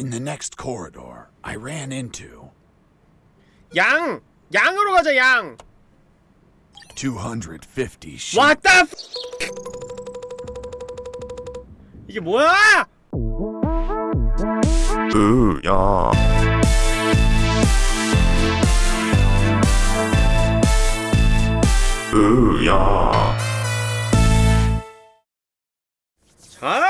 In the next corridor, I ran into 양! 양으로 가자 양! 250 sheep. What the f 이게 뭐야? 으야 으야 자 이번에 해볼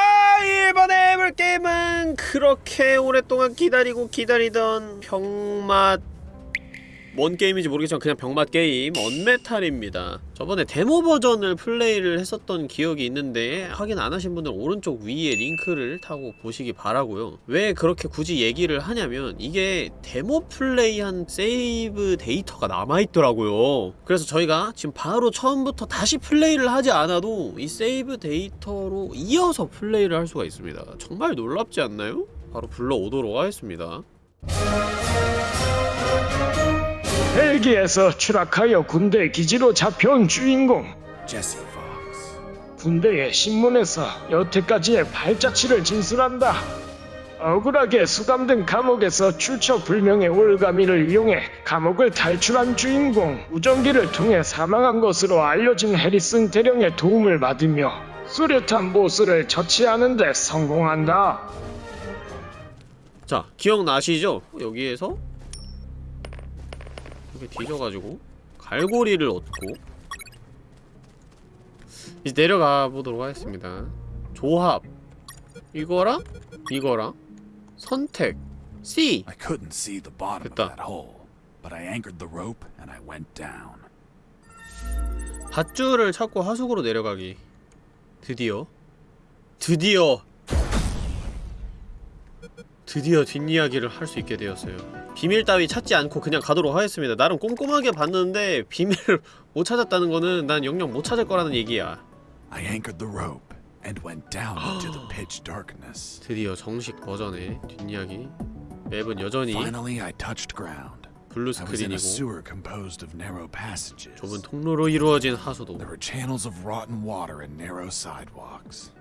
게임은 그렇게 오랫동안 기다리고 기다리던 병맛 뭔 게임인지 모르겠지만 그냥 병맛 게임 언메탈입니다. 저번에 데모 버전을 플레이를 했었던 기억이 있는데 확인 안 하신 분들은 오른쪽 위에 링크를 타고 보시기 바라고요. 왜 그렇게 굳이 얘기를 하냐면 이게 데모 플레이한 세이브 데이터가 남아있더라고요. 그래서 저희가 지금 바로 처음부터 다시 플레이를 하지 않아도 이 세이브 데이터로 이어서 플레이를 할 수가 있습니다. 정말 놀랍지 않나요? 바로 불러오도록 하겠습니다 헬기에서 추락하여 군대 기지로 잡혀온 주인공 Jesse Fox. 군대의 신문에서 여태까지의 발자취를 진술한다. 억울하게 수감된 감옥에서 출처 불명의 올가미를 이용해 감옥을 탈출한 주인공 우정기를 통해 사망한 것으로 알려진 해리슨 대령의 도움을 받으며 수류탄 보스를 처치하는 데 성공한다. 자 기억나시죠? 여기에서 이렇게 뒤져가지고 갈고리를 얻고 이제 내려가 보도록 하겠습니다. 조합. 이거랑 이거랑 선택. C. I couldn't see the bottom of 됐다. that hole, but I anchored the rope and I went down. 밧줄을 찾고 하수구로 내려가기. 드디어. 드디어. 드디어 뒷이야기를 할 수 있게 되었어요 비밀 따위 찾지 않고 그냥 가도록 하겠습니다 나름 꼼꼼하게 봤는데 비밀을 못 찾았다는 거는 난 영영 못 찾을 거라는 얘기야 I anchored the rope and went down into the pitch darkness. 드디어 정식 버전의 뒷이야기 맵은 여전히 Finally, I touched ground. 블루 스크린이고. 좁은 통로로 이루어진 하수도 There were channels of rotten water and narrow sidewalks.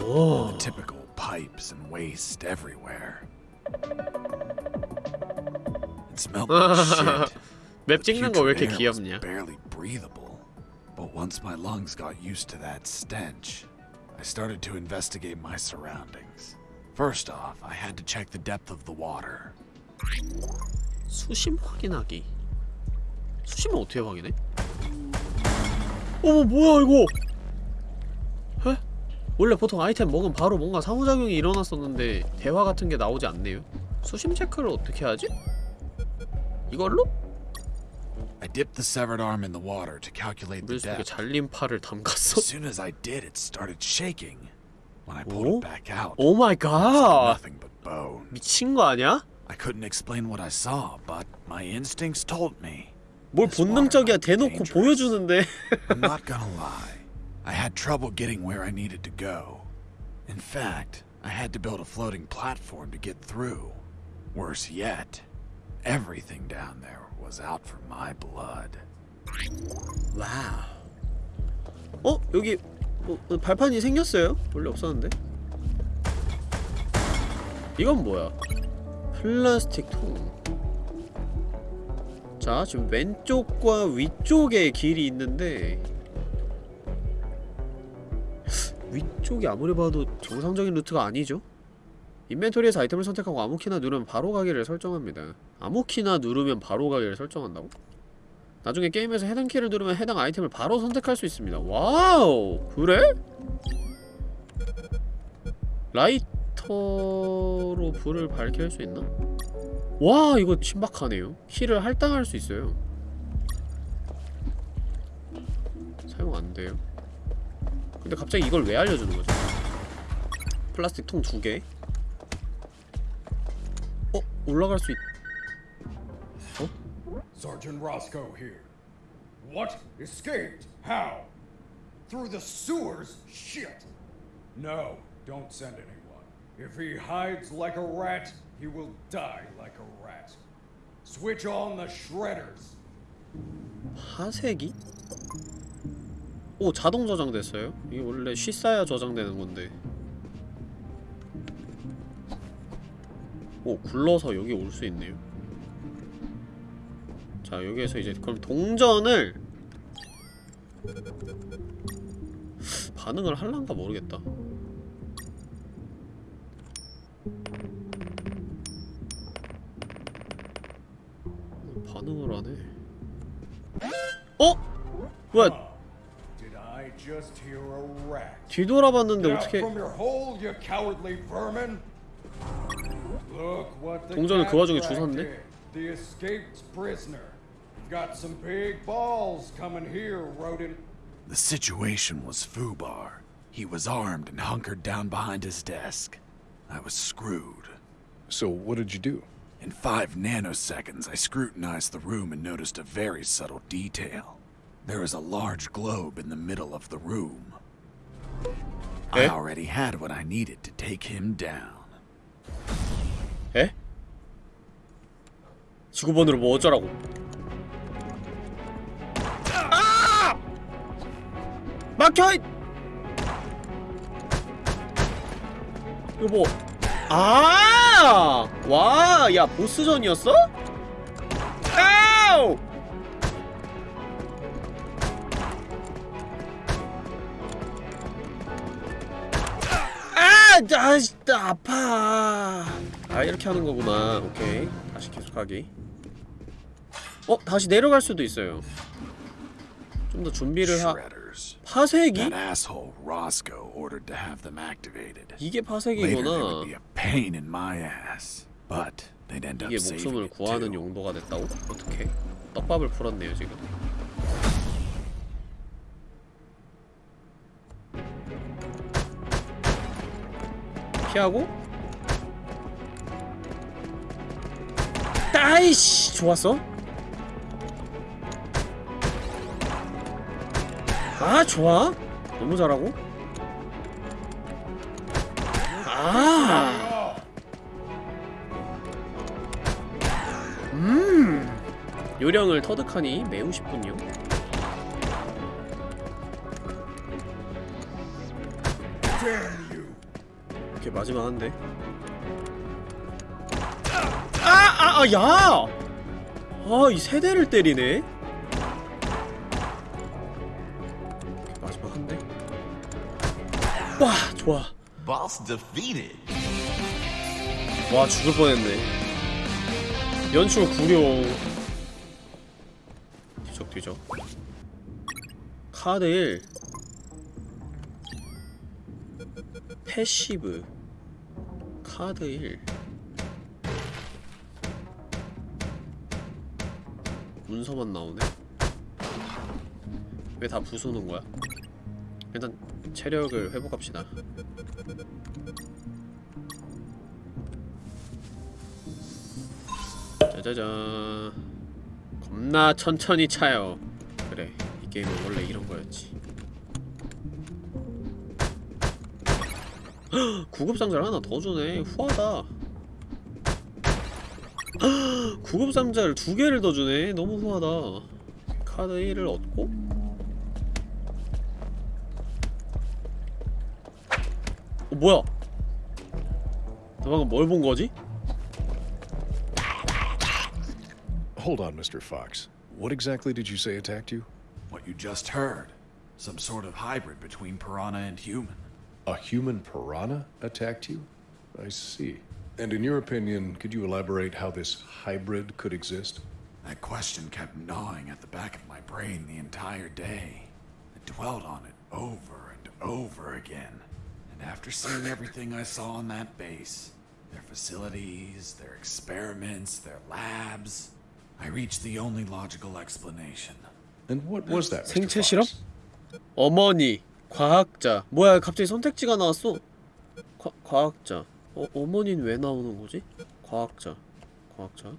오 Typical pipes and waste everywhere. Smelled like shit. 맵 찍는 거 왜 이렇게 귀엽냐 barely breathable. But once my lungs got used to that stench, I started to investigate my surroundings. First off, I had to check the depth of the water. 수심 확인하기 수심은 어떻게 확인해? 어머 뭐야 이거 에? 원래 보통 아이템 먹으면 바로 뭔가 상호작용이 일어났었는데 대화 같은 게 나오지 않네요 수심 체크를 어떻게 하지? 이걸로? I dipped the severed arm in the water to calculate the 물 속에 depth. 잘린 팔을 담갔어? As soon as I did, it started shaking. When I pulled 오? it back out, 오 마이 it was 갓 nothing but bone. 미친 거 아니야? I couldn't explain what I saw, but my instincts told me. 뭘 This water 본능적이야 might be 대놓고 dangerous. 보여주는데 I'm not gonna lie. I had trouble getting where I needed to go. In fact, I had to build a floating platform to get through. Worse yet, everything down there was out for my blood. Wow 어? 여기 뭐, 뭐 발판이 생겼어요? 원래 없었는데? 이건 뭐야? 플라스틱 통. 자, 지금 왼쪽과 위쪽에 길이 있는데 위쪽이 아무리 봐도 정상적인 루트가 아니죠? inventory에서 아이템을 선택하고 아무 키나 누르면 바로 가기를 설정합니다. 아무 키나 누르면 바로 가기를 설정한다고? 나중에 게임에서 해당 키를 누르면 해당 아이템을 바로 선택할 수 있습니다. Wow! 그래? 라이터로 불을 밝힐 수 있나? 와 이거 신박하네요. 키를 할당할 수 있어요. 사용 안 돼요. 근데 갑자기 이걸 왜 알려주는 거죠? 플라스틱 통 두 개. 어? 올라갈 수 있... Sergeant Roscoe here. What? Escaped? How? Through the sewers? Shit! No, don't send anyone. If he hides like a rat, he will die like a rat. Switch on the shredders. 하색이? 오 자동 저장됐어요? 이게 원래 쉬싸야 저장되는 건데 오 굴러서 여기 올 수 있네요. 자 여기에서 이제 그럼 동전을 반응을 할란가 모르겠다. 반응을 안해 어? 뭐야? 뒤돌아봤는데 어떻게 from your hole, you cowardly vermin! Look what the 동전을 그 와중에 cat 주웠네? did. The escaped prisoner. Got some big balls coming here, rodent. The situation was foobar. He was armed and hunkered down behind his desk. I was screwed. So what did you do? In five nanoseconds, I scrutinized the room and noticed a very subtle detail. There is a large globe in the middle of the room. I Eh? already had what I needed to take him down. 에? 지구본으로 뭐 어쩌라고 아! 막혀! 이- 이거 뭐 아! 와, 야 보스전이었어? 아우! 아! 아, 아파. 아, 이렇게 하는 거구나. 오케이. 다시 계속하기. 어, 다시 내려갈 수도 있어요. 좀 더 준비를 하. 파쇄기? 이게 파쇄기구나. 이게 목숨을 구하는. 용도가 됐다고? 어떻게? 떡밥을 풀었네요 지금. 피하고 아이씨 좋았어 아 좋아 너무 잘하고 아 음. 요령을 터득하니 매우 쉽군요. 이렇게 마지막 한데. 아, 야! 아, 이 세 대를 때리네. 이렇게 마지막 한데. 와, 좋아. 와, 죽을 뻔했네. 연출 구룡 뒤적 뒤적 카드 1 패시브 카드 1 문서만 나오네? 왜 다 부수는 거야? 일단 체력을 회복합시다. 짜자잔. 겁나 천천히 차요. 그래 이 게임은 원래 이런 거였지. 헉, 구급상자를 하나 더 주네. 후하다. 헉, 구급 상자를 두 개를 더 주네 너무 후하다 카드 1을 얻고 어 뭐야 나 방금 뭘 본 거지? Hold on, Mr. Fox. What exactly did you say attacked you? What you just heard. Some sort of hybrid between piranha and human. A human piranha attacked you? I see. And in your opinion, could you elaborate how this hybrid could exist? That question kept gnawing at the back of my brain the entire day. I dwelt on it over and over again. And after seeing everything I saw on that base, their facilities, their experiments, their labs, I reached the only logical explanation. And what was that, Mr. 생체 실험? Fox? 어머니, 과학자. 뭐야, 갑자기 선택지가 나왔어. 과, 과학자. 어, 어머니는 왜 나오는 거지? 과학자. 과학자.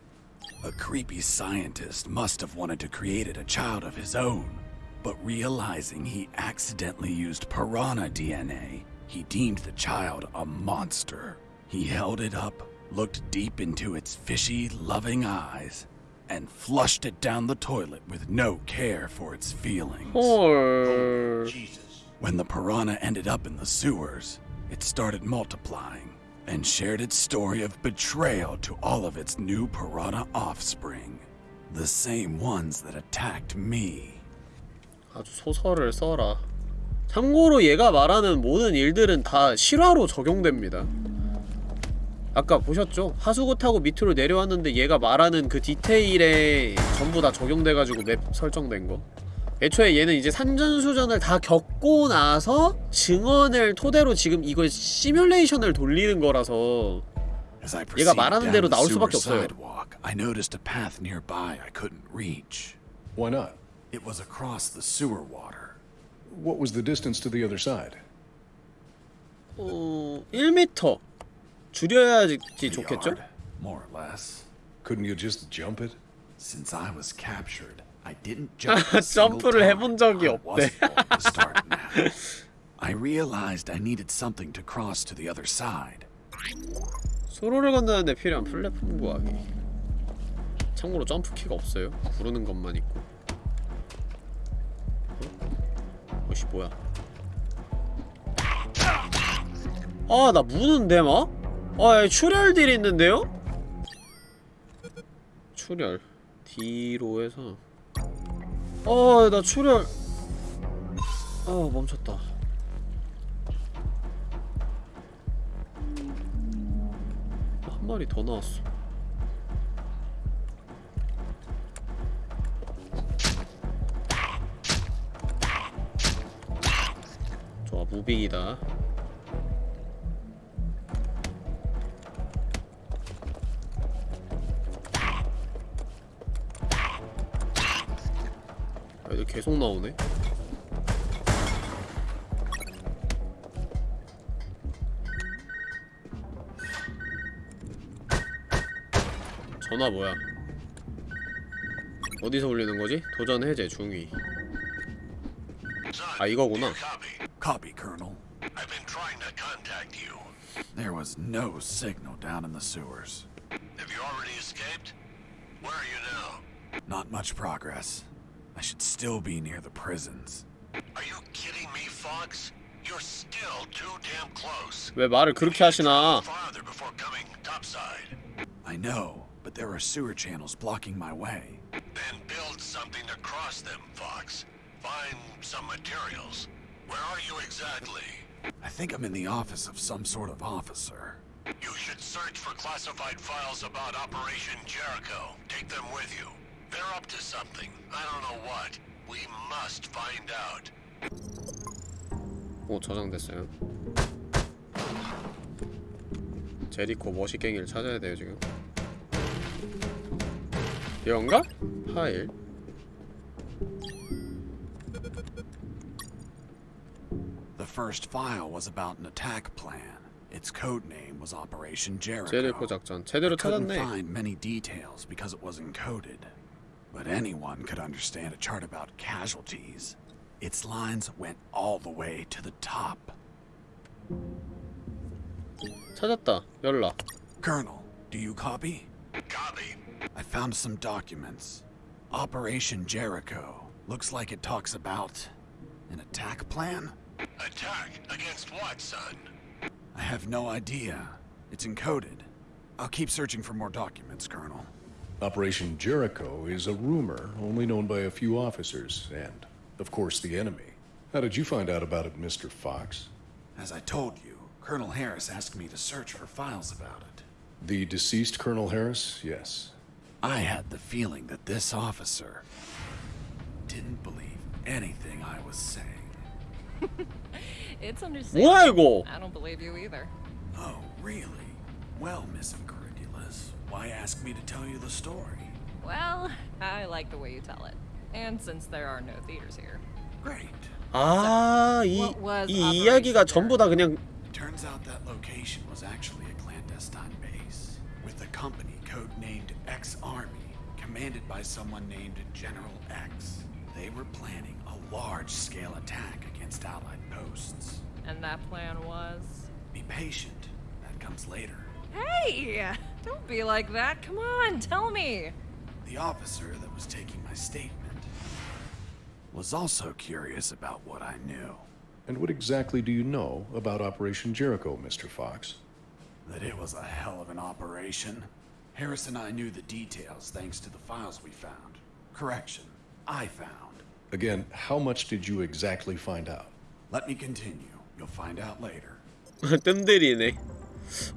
A creepy scientist must have wanted to create a child of his own. But realizing he accidentally used piranha DNA, he deemed the child a monster. He held it up, looked deep into its fishy, loving eyes, and flushed it down the toilet with no care for its feelings. 헐. When the piranha ended up in the sewers, it started multiplying. And shared its story of betrayal to all of its new piranha offspring. The same ones that attacked me. 아주 소설을 써라. 참고로 얘가 말하는 모든 일들은 다 실화로 적용됩니다. 아까 보셨죠? 하수구 타고 밑으로 내려왔는데 얘가 말하는 그 디테일에 전부 다 적용돼가지고 맵 설정된 거. 애초에 얘는 이제 산전수전을 다 겪고 나서 증언을 토대로 지금 이걸 시뮬레이션을 돌리는 거라서 얘가 말하는 대로 나올 수밖에 없어요. I noticed a path nearby I couldn't reach. Why not? It was across the sewer water. What was the distance to the other side? 어... 1m 줄여야지 좋겠죠? more or less. Couldn't you just jump it? Since I was captured, I didn't jump a single 점프를. 해본 적이 없대. I realized I needed something to cross to the other side. 수로를 건너는데 필요한 플랫폼 구하기 참고로 점프키가 없어요 구르는 것만 있고 어? 어씨 뭐야 아 나 무는데 막? 아 예, 출혈 딜 있는데요? 출혈 D로 해서 아나 출혈 아 멈췄다 한 마리 더 나왔어. 좋아, 무빙이다. 계속 나오네. 전화 뭐야? 어디서 울리는 거지? 도전 해제 중위. 아 이거구나. Copy. Copy, Colonel. I've been trying to contact you. There was no signal down in the sewers. Have you already escaped? Where are you now? Not much progress. I should still be near the prisons. Are you kidding me, Fox? You're still too damn close. 왜 말을 그렇게 하시나? Farther before coming topside. I know, but there are sewer channels blocking my way. Then build something to cross them, Fox. Find some materials. Where are you exactly? I think I'm in the office of some sort of officer. You should search for classified files about Operation Jericho. Take them with you. They're up to something. I don't know what. We must find out. 오 저장됐어요. 제리코 머시갱이를 찾아야 돼요 지금. 이건가? 파일. The first file was about an attack plan. Its code name was Operation Jericho. 제리코 작전 제대로 couldn't 찾았네. find many details because it was encoded. But anyone could understand a chart about casualties. Its lines went all the way to the top. 찾았다. 연락. Colonel, do you copy? Copy. I found some documents. Operation Jericho. Looks like it talks about an attack plan? Attack against what, son? I have no idea. It's encoded. I'll keep searching for more documents, Colonel. Operation Jericho is a rumor only known by a few officers and, of course, the enemy. How did you find out about it, Mr. Fox? As I told you, Colonel Harris asked me to search for files about it. The deceased Colonel Harris? Yes. I had the feeling that this officer didn't believe anything I was saying. it's understandable. I don't believe you either. Oh, really? Well, Miss why ask me to tell you the story? Well, I like the way you tell it. And since there are no theaters here. Great. 아, 이, What was 이 Operation 이야기가 전부 다 그냥 It turns out that location was actually a clandestine base, with a company codenamed X Army, commanded by someone named General X. They were planning a large-scale attack against Allied posts. And that plan was. Be patient. That comes later. Hey! Don't be like that. Come on, tell me. The officer that was taking my statement was also curious about what I knew. And what exactly do you know about Operation Jericho, Mr. Fox? That it was a hell of an operation. Harris and I knew the details thanks to the files we found. Correction, I found. Again, how much did you exactly find out? Let me continue. You'll find out later.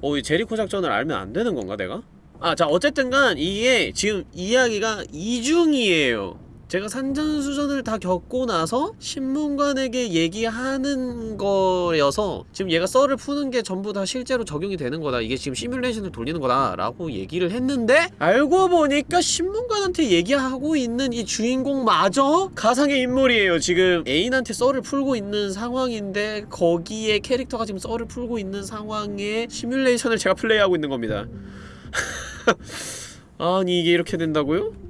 어, 이 제리코 작전을 알면 안 되는 건가, 내가? 아, 자, 어쨌든 간 이게 지금 이야기가 이중이에요. 제가 산전수전을 다 겪고 나서 신문관에게 얘기하는 거여서 지금 얘가 썰을 푸는 게 전부 다 실제로 적용이 되는 거다. 이게 지금 시뮬레이션을 돌리는 거다. 라고 얘기를 했는데 알고 보니까 신문관한테 얘기하고 있는 이 주인공마저 가상의 인물이에요. 지금 애인한테 썰을 풀고 있는 상황인데 거기에 캐릭터가 지금 썰을 풀고 있는 상황에 시뮬레이션을 제가 플레이하고 있는 겁니다. 아니 이게 이렇게 된다고요?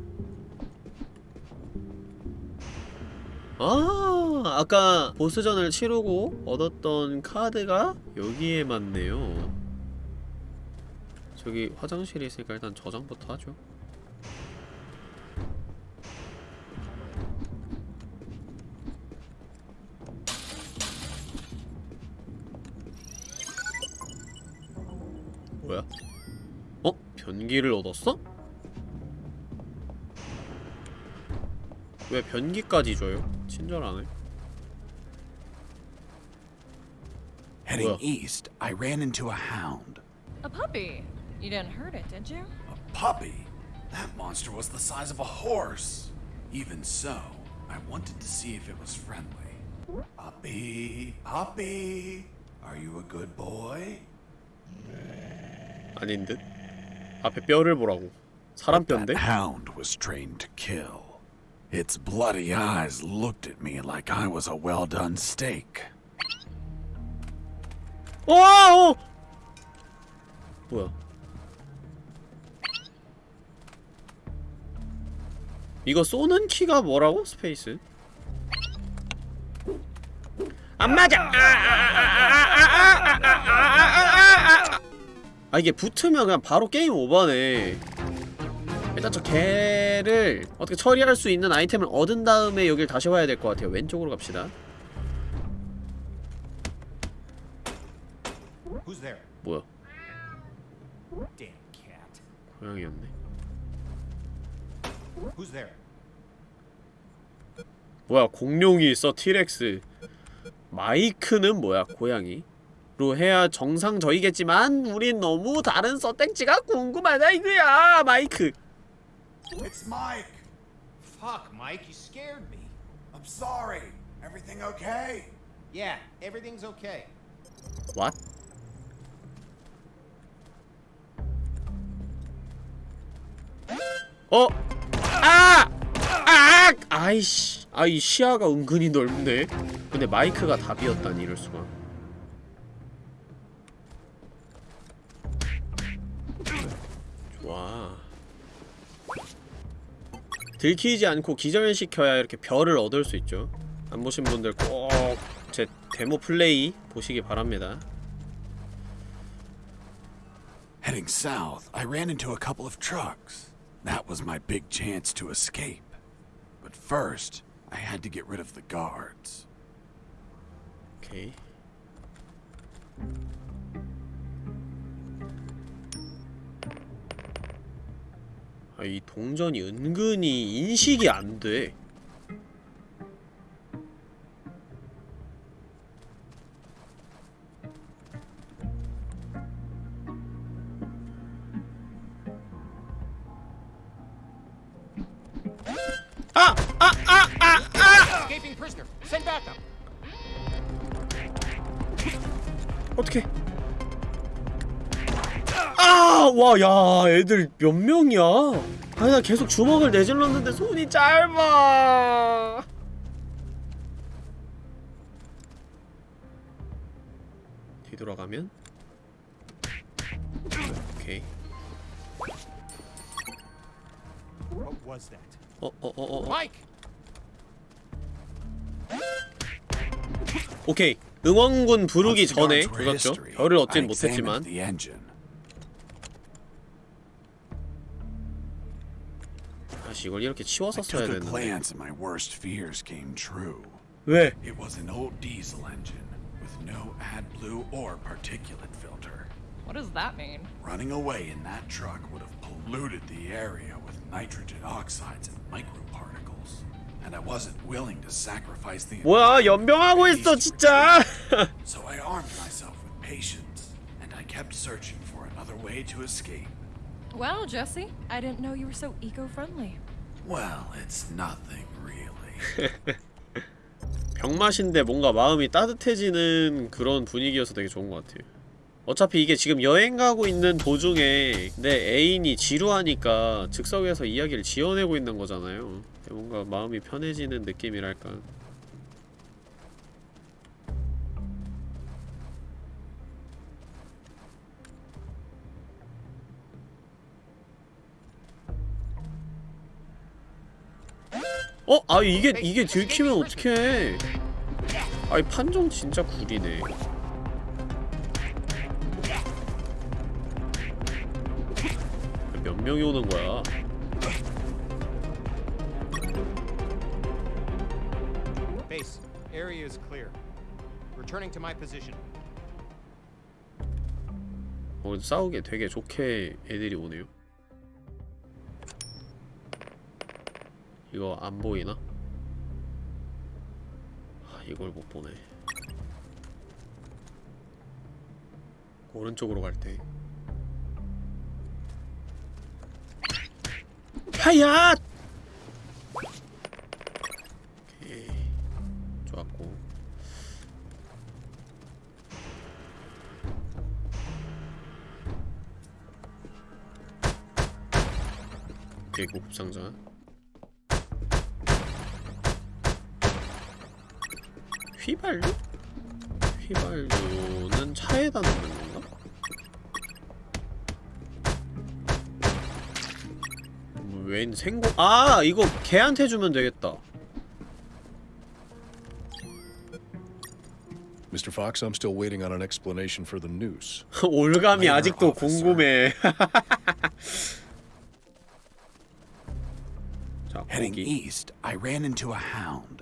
아 아까 보스전을 치르고 얻었던 카드가 여기에 맞네요 저기 화장실이 있으니까 일단 저장부터 하죠 뭐야? 어? 변기를 얻었어? 왜 변기까지 줘요? 친절하네 Heading Well. east, I ran into a hound. A puppy. You didn't hurt it, did you? A puppy? That monster was the size of a horse. Even so, I wanted to see if it was friendly. Puppy, puppy, are you a good boy? 아닌 듯? 앞에 뼈를 보라고 사람 뼈인데? That hound was trained to kill. Its bloody eyes looked at me like I was a well-done steak. 와! 어! 뭐야? 이거 쏘는 키가 뭐라고? 스페이스? 안 맞아! 아 이게 붙으면 그냥 바로 게임 오버네 일단 저 개를 어떻게 처리할 수 있는 아이템을 얻은 다음에 여길 다시 와야 될 것 같아요 왼쪽으로 갑시다? 뭐야. 고양이였네? 뭐야 공룡이 있어 티렉스 마이크는 뭐야 고양이 로 해야 정상적이겠지만 우린 너무 다른 서땡치가 궁금하다 이거야 마이크 It's Mike! Fuck, Mike, you scared me. I'm sorry. Everything okay? Yeah, everything's okay. What? 어? 아! 아! 아이씨 아이 시야가 은근히 넓네 근데 마이크가 답이었다니 이럴 수가 좋아 들키지 않고 기절시켜야 이렇게 별을 얻을 수 있죠 안 보신 분들 꼭 제 데모 플레이 보시기 바랍니다 Heading south, I ran into a couple of trucks. That was my big chance to escape. But first, I had to get rid of the guards. 오 이 아, 이 동전이 은근히 인식이 안 돼. 아! 아! 아! 아! 아! 어떡해 아! 와, 야, 애들 몇 명이야? 아니, 나 계속 주먹을 내질렀는데 손이 짧아. 뒤돌아가면? 오케이. 어, 어, 어, 어, 어. 오케이. 응원군 부르기 전에 조졌죠. 별을 얻진 못했지만. 다시 이걸 이렇게 치워서 I 써야 took a 되는데. glance and my worst fears came true. 왜? It was an old diesel engine with no AdBlue or particulate filter. What does that mean? Running away in that truck would have polluted the area with nitrogen oxides and microparticles. And I wasn't willing to sacrifice the 뭐야 연병하고 있어 진짜 So I armed myself with patience, and I kept searching for another way to escape. Well, Jesse, I didn't know you were so eco-friendly. Well, it's nothing really. 병맛인데 뭔가 마음이 따뜻해지는 그런 분위기여서 되게 좋은 것 같아요. 어차피 이게 지금 여행 가고 있는 도중에 내 애인이 지루하니까 즉석에서 이야기를 지어내고 있는 거잖아요. 뭔가 마음이 편해지는 느낌이랄까 어? 아 이게 이게 들키면 어떡해 아이 판정 진짜 구리네 몇 명이 오는 거야 Base, area is clear. Returning to my position. 어 싸우기 되게 좋게 애들이 오네요 이거 안 보이나? 아, 이걸 못 보네. 오른쪽으로 갈 때. 하야! 오케이. 좋았고. 대구급 상자 휘발유? 휘발유는 차에다 넣는 건가? 음, 웬 생고 아 이거 걔한테 주면 되겠다 Mr. Fox, I'm still waiting on an explanation for the noose. 올감이 아직도. 궁금해 자 Heading east, I ran into a hound.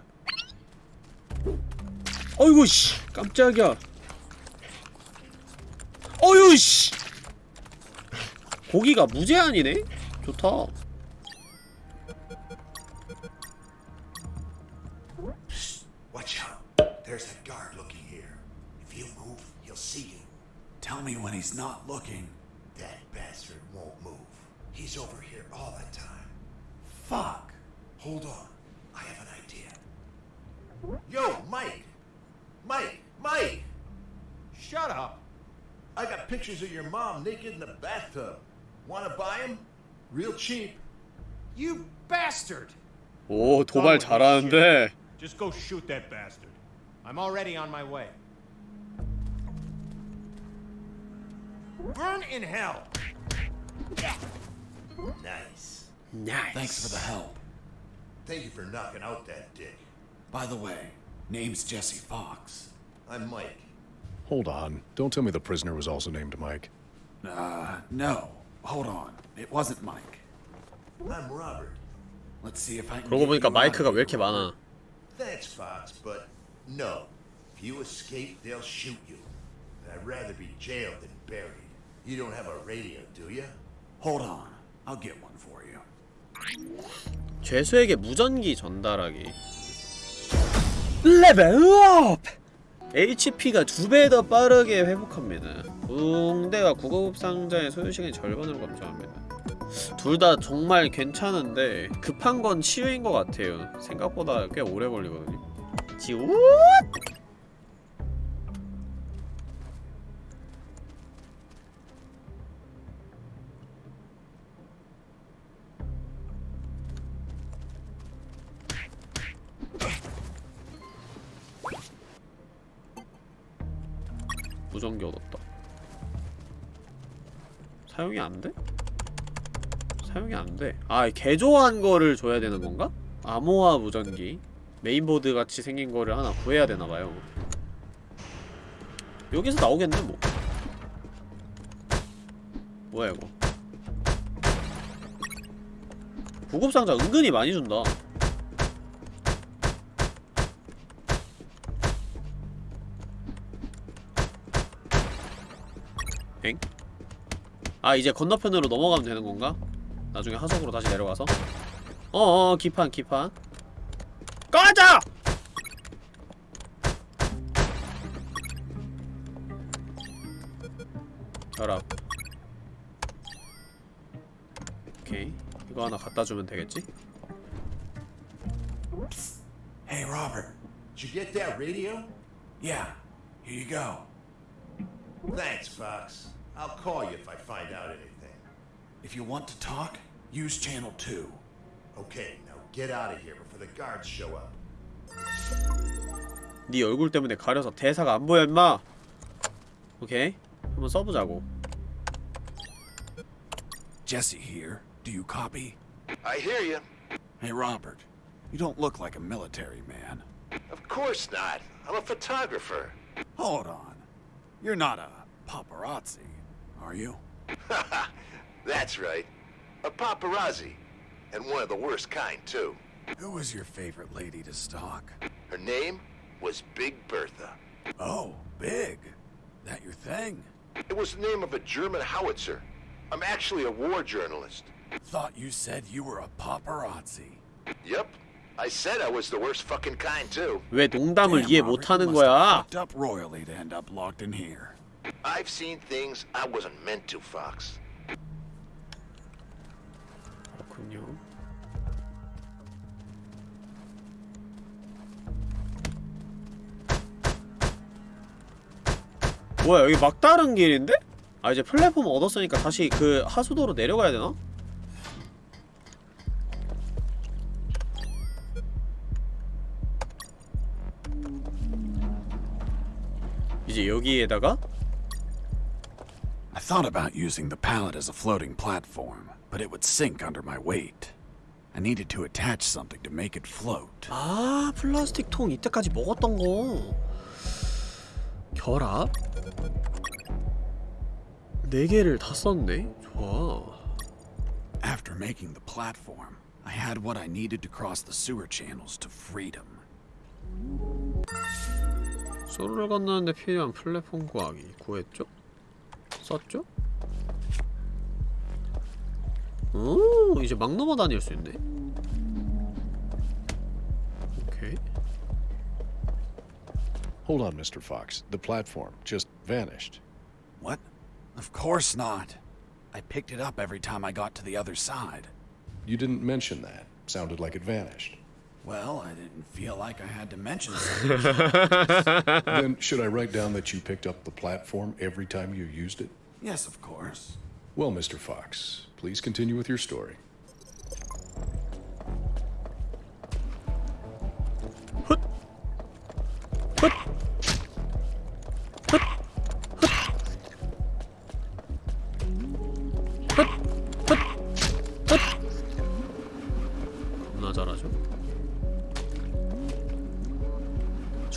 어이구 씨. 깜짝이야. 어휴 씨. 고기가 무제한이네? 좋다 of your mom naked in the bathtub. Wanna buy them? Real cheap. You bastard! 오 도발 잘하는데 Just go shoot that bastard. I'm already on my way. Burn in hell! Nice. 나이스 Thanks for the help. Thank you for knocking out that dick. By the way, name's Jesse Fox. I'm Mike. Hold on. Don't tell me the prisoner was also named Mike. Uh, no. Hold on. It wasn't Mike. I'm Robert. Let's see if I can. 그러고 보니까 마이크가 왜 이렇게. 많아 Thanks, Fox, but no. If you escape, they'll shoot you. I'd rather be jailed than buried. You don't have a radio, do you? Hold on. I'll get one for you. 죄수에게 무전기 전달하기 Level up! HP가 두 배 더 빠르게 회복합니다 붕대와 구급 상자의 소요 시간이 절반으로 감소합니다. 둘 다 정말 괜찮은데 급한 건 치유인 것 같아요. 생각보다 꽤 오래 걸리거든요. 지우 사용이 안 돼? 사용이 안 돼. 아, 개조한 거를 줘야 되는 건가? 암호화 무전기. 메인보드 같이 생긴 거를 하나 구해야 되나봐요. 여기서 나오겠네, 뭐. 뭐야, 이거. 구급상자 은근히 많이 준다. 엥? 아 이제 건너편으로 넘어가면 되는 건가? 나중에 하석으로 다시 내려가서 어어 기판 기판 꺼져! 결합 오케이 이거 하나 갖다 주면 되겠지? Hey, Robert. Did you get that radio? Yeah, here you go. Thanks, Fox. I'll call you if I find out anything. If you want to talk, use channel 2. Okay, now get out of here before the guards show up. 네 얼굴 때문에 가려서 대사가 안 보여 임마 오케이 한번 써보자고 Jesse here. Do you copy? I hear you. Hey, Robert. You don't look like a military man. Of course not. I'm a photographer. Hold on. You're not a paparazzi, are you? That's right. A paparazzi. And one of the worst kind, too. Who was your favorite lady to stalk? Her name was Big Bertha. Oh, big. That your thing? It was the name of a German howitzer. I'm actually a war journalist. Thought you said you were a paparazzi. Yep. I said I was the worst fucking kind, too. 왜 농담을 Damn, 이해 Robert, 못하는 you must have 거야 fucked up royally to end up locked in here. I've seen things I wasn't meant to, Fox. 그렇군요 뭐야 여기 막다른 길인데? 아 이제 플랫폼 얻었으니까 다시 그 하수도로 내려가야 되나? 이제 여기에다가 I thought about using the pallet as a floating platform, but it would sink under my weight. I needed to attach something to make it float. 아 플라스틱 통 이때까지 먹었던 거 결합? 네 개를 다 썼네 좋아 After making the platform, I had what I needed to cross the sewer channels to freedom. 소로를 건너는데 필요한 플랫폼 구하기 구했죠? 썼죠? 오 이제 막 넘어 다닐 수 있네 오케이 Hold on, Mr. Fox. The platform just vanished. What? Of course not. I picked it up every time I got to the other side. You didn't mention that. Sounded like it vanished. Well, I didn't feel like I had to mention something. then, should I write down that you picked up the platform every time you used it? yes, of course. Well, Mr. Fox, please continue with your story. 겁나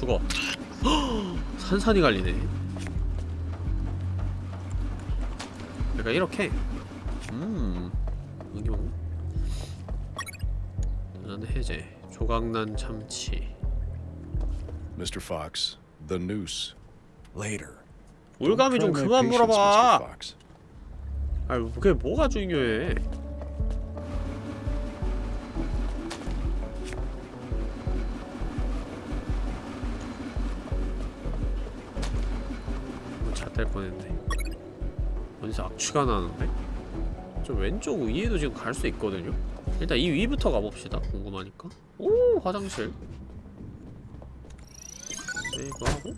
죽어 산산이 갈리네 그러니까 이렇게 음 여기 뭐 도전 해제 조각난 참치 Mr. Fox, the noose. Later. 올감이 좀 그만. 물어봐. 아 그게 뭐가 중요해 악취가 나는데? 저 왼쪽 위에도 지금 갈 수 있거든요? 일단 이 위부터 가봅시다 궁금하니까 오 화장실 세이브하고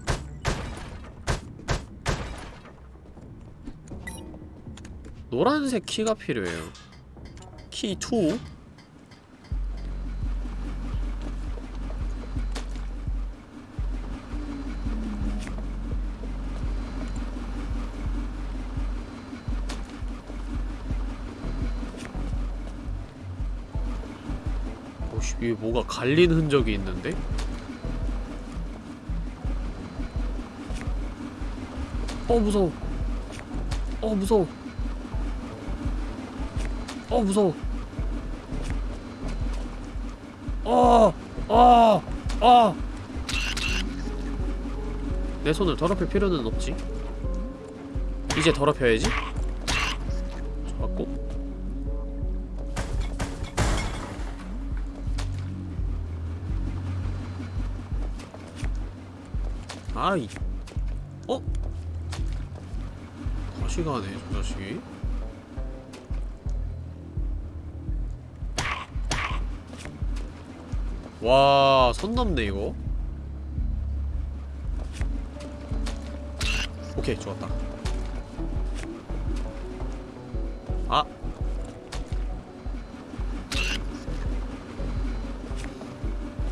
노란색 키가 필요해요 키 2? 위에 뭐가 갈린 흔적이 있는데? 어 무서워 어 무서워 어 무서워 어! 어! 어! 내 손을 더럽힐 필요는 없지 이제 더럽혀야지 아이 어? 다시 가네 저 자식이 와, 선 넘네, 이거. 오케이, 좋았다. 아!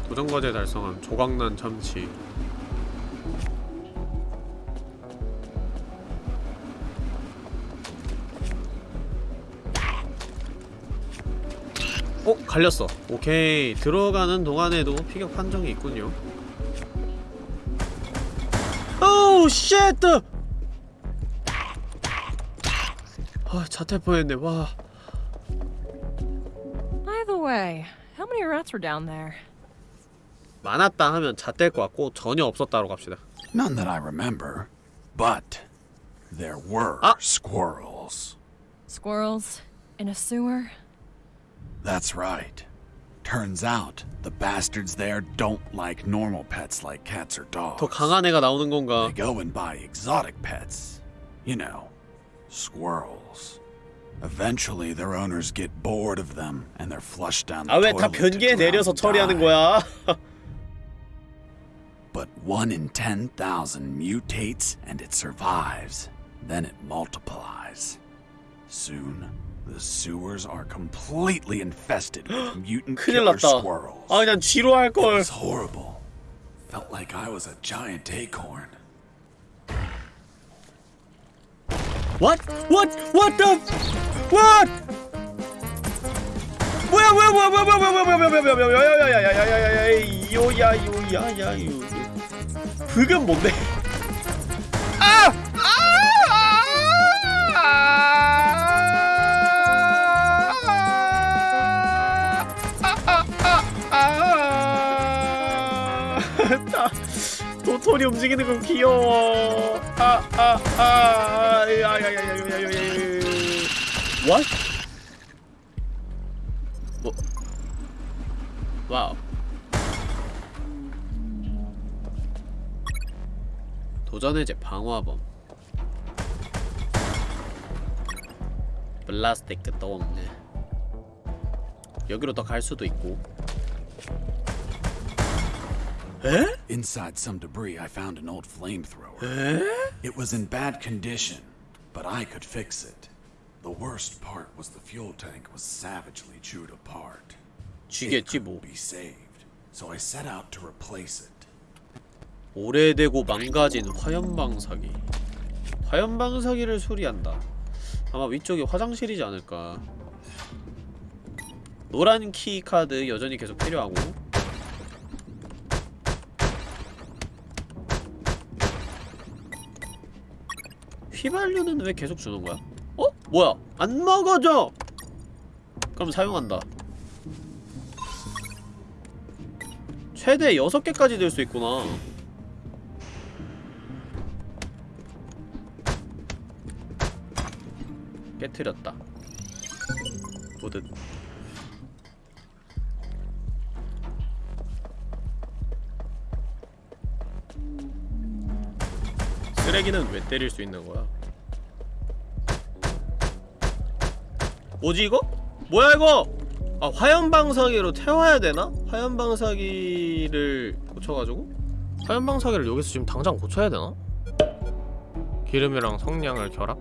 도전과제 달성함, 조각난 참치. 갈렸어 오케이 들어가는 동안에도 피격 판정이 있군요 Oh shit! 아 좆될 뻔했네 와 By the way, how many rats were down there? 많았다 하면 잣될 것 같고 전혀 없었다로 갑시다 None that I remember, but there were Ah. squirrels. Squirrels? In a sewer? That's right. Turns out the bastards there don't like normal pets like cats or dogs. 더 강한 애가 나오는 건가 They go and buy exotic pets. You know, squirrels. Eventually, their owners get bored of them and they're flushed down the 아 왜 다 toilet to 변기에 drown 내려서 and 처리하는 die. 거야 But one in 10,000 mutates and it survives. Then it multiplies. Soon, the sewers are completely infested with mutant 큰일 killer 났다 squirrels. 아 그냥 쥐로 It 할걸 was horrible. Felt like I was a giant acorn. What? What? What the? What? 뭐야 뭐야 뭐야 뭐야 뭐야 뭐야 뭐야 뭐야 뭐야 뭐야 야야야야야야야야야 요야 요야야 요 그건 뭔데? 아! 아! 했다. 도토리 움직이는 건 귀여워. 아, 아 아 아아야야야야야야 What? 뭐? 도전의제 방화범. 플라스틱 끝도 없네. 여기로 더 갈 수도 있고. 에? Inside some debris, I found an old flamethrower. 에? It was in bad condition, but I could fix it. The worst part was the fuel tank was savagely chewed apart. It 뭐. be saved, so I set out to replace it. 오래되고 망가진 화염방사기 화염방사기를 수리한다 아마 위쪽이 화장실이지 않을까 노란 key card 여전히 계속 필요하고 휘발유는 왜 계속 주는 거야? 어? 뭐야? 안 먹어져! 그럼 사용한다 최대 6개까지 들수 있구나 깨트렸다 보듯 쓰레기는 왜 때릴 수 있는 거야? 뭐지 이거? 뭐야 이거? 아 화염방사기로 태워야 되나? 화염방사기를 고쳐가지고? 화염방사기를 여기서 지금 당장 고쳐야 되나? 기름이랑 성냥을 결합?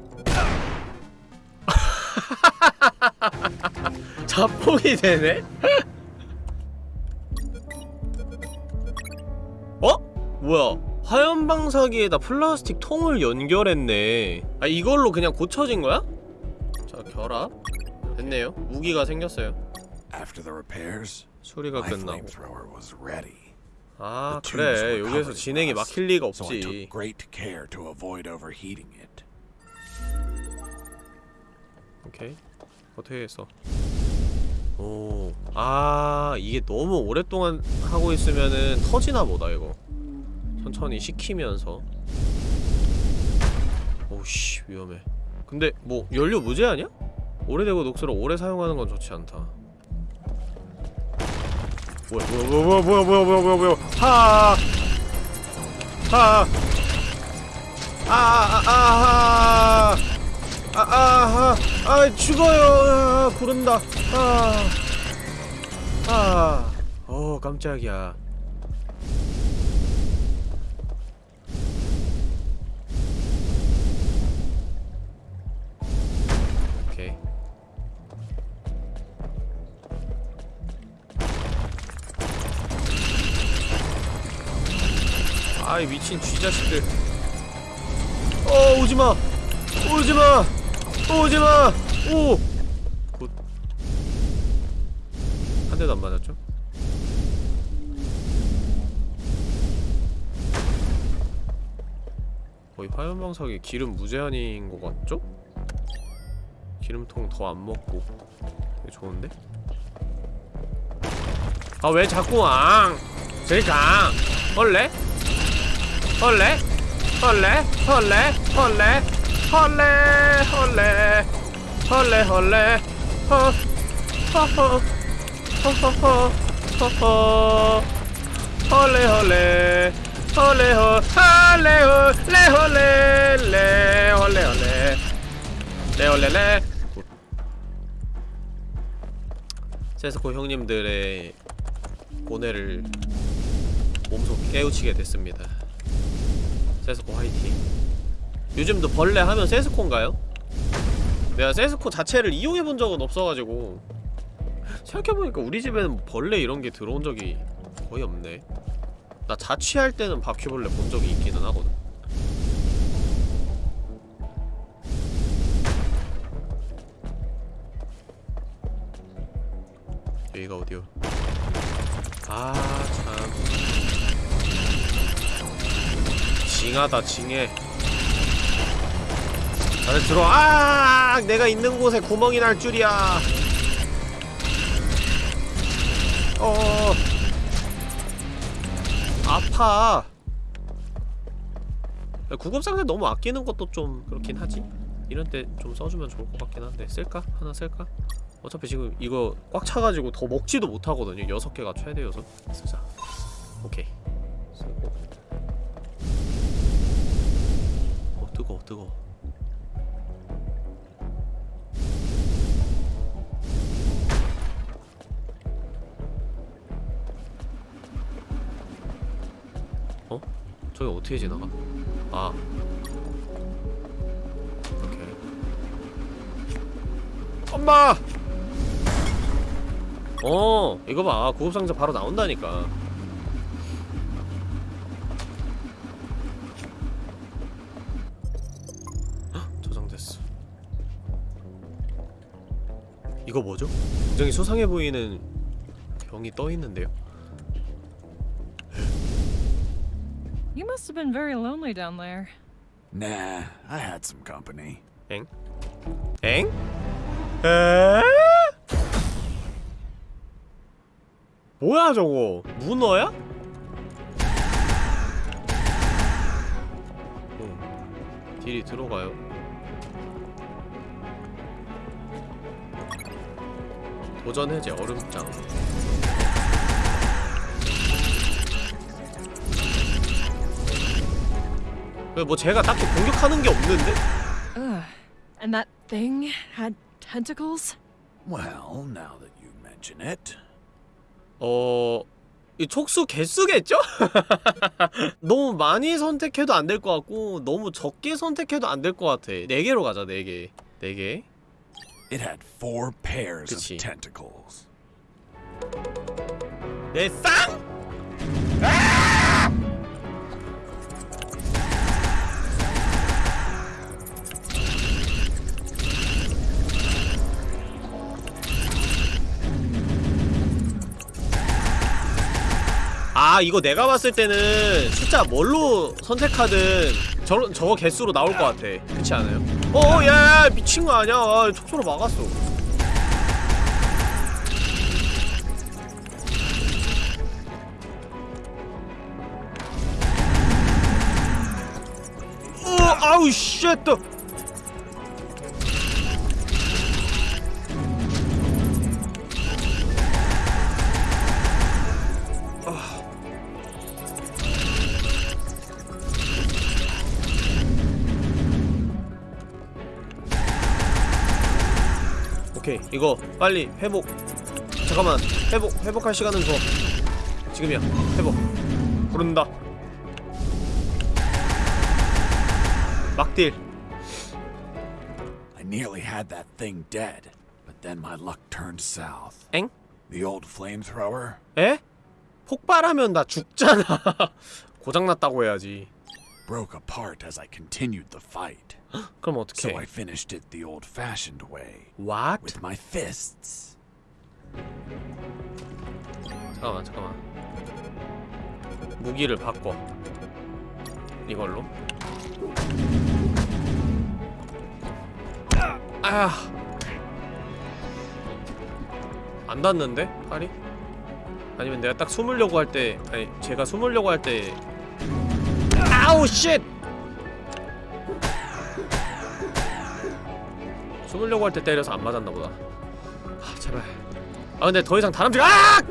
자폭이 되네? 어? 뭐야 화염방사기에다 플라스틱 통을 연결했네 아 이걸로 그냥 고쳐진 거야? 자 결합 됐네요 무기가 생겼어요 수리가 끝나고. 아 그래 여기에서 진행이 막힐 리가 없지. 오케이 어떻게 했어 오, 아 이게 너무 오랫동안 하고 있으면은 터지나 보다 이거 천천히 식히면서 오씨 위험해 근데 뭐 연료 무제한이야? 오래되고 녹슬어 오래 사용하는 건 좋지 않다 뭐야 뭐야 뭐야 뭐야 뭐야 뭐야 뭐야 뭐야 하하 하하 아아아아 아아아 아 죽어요 아, 구른다 아아 어 깜짝이야 미친 쥐자식들 어 오지마 오지마 오지마 오! good. 한 대도 안 맞았죠? 거의 화염방사기에 기름 무제한인 것 같죠? 기름통 더 안 먹고 되게 좋은데? 아 왜 자꾸 앙! 저리 가! 헐래? 헐래? 헐래? 헐래? 헐래? 헐래 헐래? 허 허허 허허허 허허 헐래 헐래 헐래 헐 헐래 헐래 헐래 레 헐래 헐래 레 헐래 레 세스코 형님들의 고뇌를 몸소 깨우치게 됐습니다 세스코 화이팅 요즘도 벌레 하면 세스코인가요? 내가 세스코 자체를 이용해본 적은 없어가지고 생각해보니까 우리 집에는 뭐 벌레 이런 게 들어온 적이 거의 없네 나 자취할 때는 바퀴벌레 본 적이 있기는 하거든 여기가 어디요? 아 참 징하다 징해. 다들 들어. 아 내가 있는 곳에 구멍이 날 줄이야. 어 아파. 구급상자 너무 아끼는 것도 좀 그렇긴 하지. 이런 때 좀 써주면 좋을 것 같긴 한데. 쓸까? 하나 쓸까? 어차피 지금 이거 꽉 차가지고 더 먹지도 못하거든요. 여섯 개가 최대여서 쓰자. 오케이 뜨거워 어? 저기 어떻게 지나가? 아 오케이 엄마! 어 이거 봐 구급상자 바로 나온다니까 굉장히 수상해 보이는 병이 떠 있는데요? You must have been very lonely down there. Nah, I had some company. 엥? 엥? 에? 뭐야 저거? 문어야? 응. 딜이 들어가요. 도전 해제 얼음장. 뭐 제가 딱히 공격하는 게 없는데? Ugh. And that thing had tentacles? Well, now that you mention it. 어... 이 촉수 개수겠죠? 너무 많이 선택해도 안 될 것 같고 너무 적게 선택해도 안 될 것 같아 4개로 가자 4개 4개 It had four pairs of tentacles. They sang? 아 이거 내가 봤을 때는 숫자 뭘로 선택하든 저, 저거 개수로 나올 것 같아. 그렇지 않아요? 어어 야, 야 미친 거 아니야? 아, 촉수로 막았어. 어 아우 shit 이 이거 빨리 회복 잠깐만 회복 회복할 시간은 줘 지금이야 회복 부른다 막딜 I nearly had that thing dead, but then my luck turned south. 엥? The old flamethrower 에? 폭발하면 나 죽잖아 고장났다고 해야지 broke apart as I continued the fight. 그럼 So 어떡해 I finished it the old-fashioned way, What? with my fists. 잠깐만 잠깐만 무기를 바꿔 이걸로 아. 안 닿는데? 팔이? 아니면 내가 딱 숨으려고 할 때 아니 제가 숨으려고 할 때 아우 쉣! 숨으려고 할 때 때려서 안 맞았나 보다 아 제발 아 근데 더 이상 다람쥐가 아!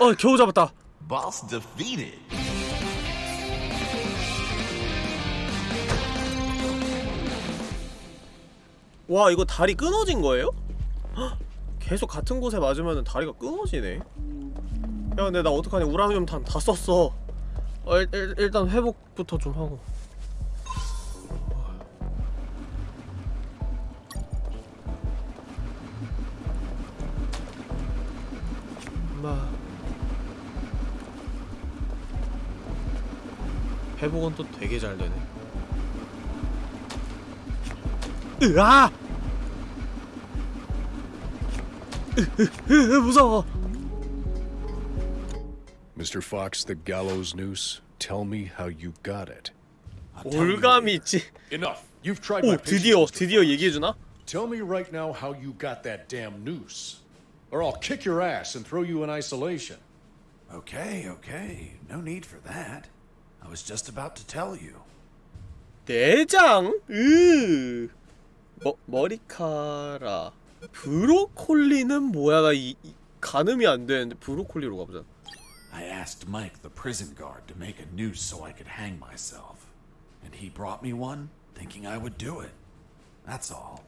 어 겨우 잡았다 Boss defeated. 와 이거 다리 끊어진 거예요? 헉, 계속 같은 곳에 맞으면 다리가 끊어지네. 야 근데 나 어떡하냐. 우라늄 탄 다 썼어. 어, 일, 일, 일단 회복부터 좀 하고. 엄마. 회복은 또 되게 잘 되네. 으아! 무서워. Mr. Fox, the gallows noose. Tell me how you got it. I'll tell you 올감이 later. 있지. Enough. You've tried 오, my patience, 드디어 Mr. 드디어 Fox. 얘기해 주나? Tell me right now how you got that damn noose. Or I'll kick your ass and throw you in isolation. Okay, okay. No need for that. I was just about to tell you. 내장. 으. 머 머리카락. 브로콜리는 뭐야? 나이 이, 가늠이 안 되는데 브로콜리로 가보자. I asked Mike, the prison guard, to make a noose so I could hang myself. And he brought me one, thinking I would do it. That's all.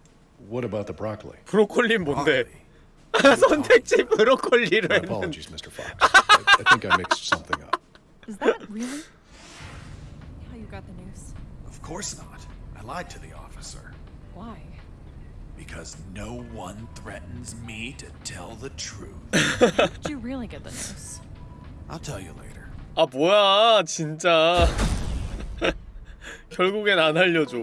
What about the broccoli? 브로콜리는 뭔데? Broccoli. 선택지 브로콜리로 My 했는데. apologies, Mr. Fox. I, I think I mixed something up. Is that really how you got the news? Of course not. I lied to the officer. Why? Because no one threatens me to tell the truth. Did you really get the news? I'll tell you later. 아 뭐야 진짜 결국엔 안 알려줘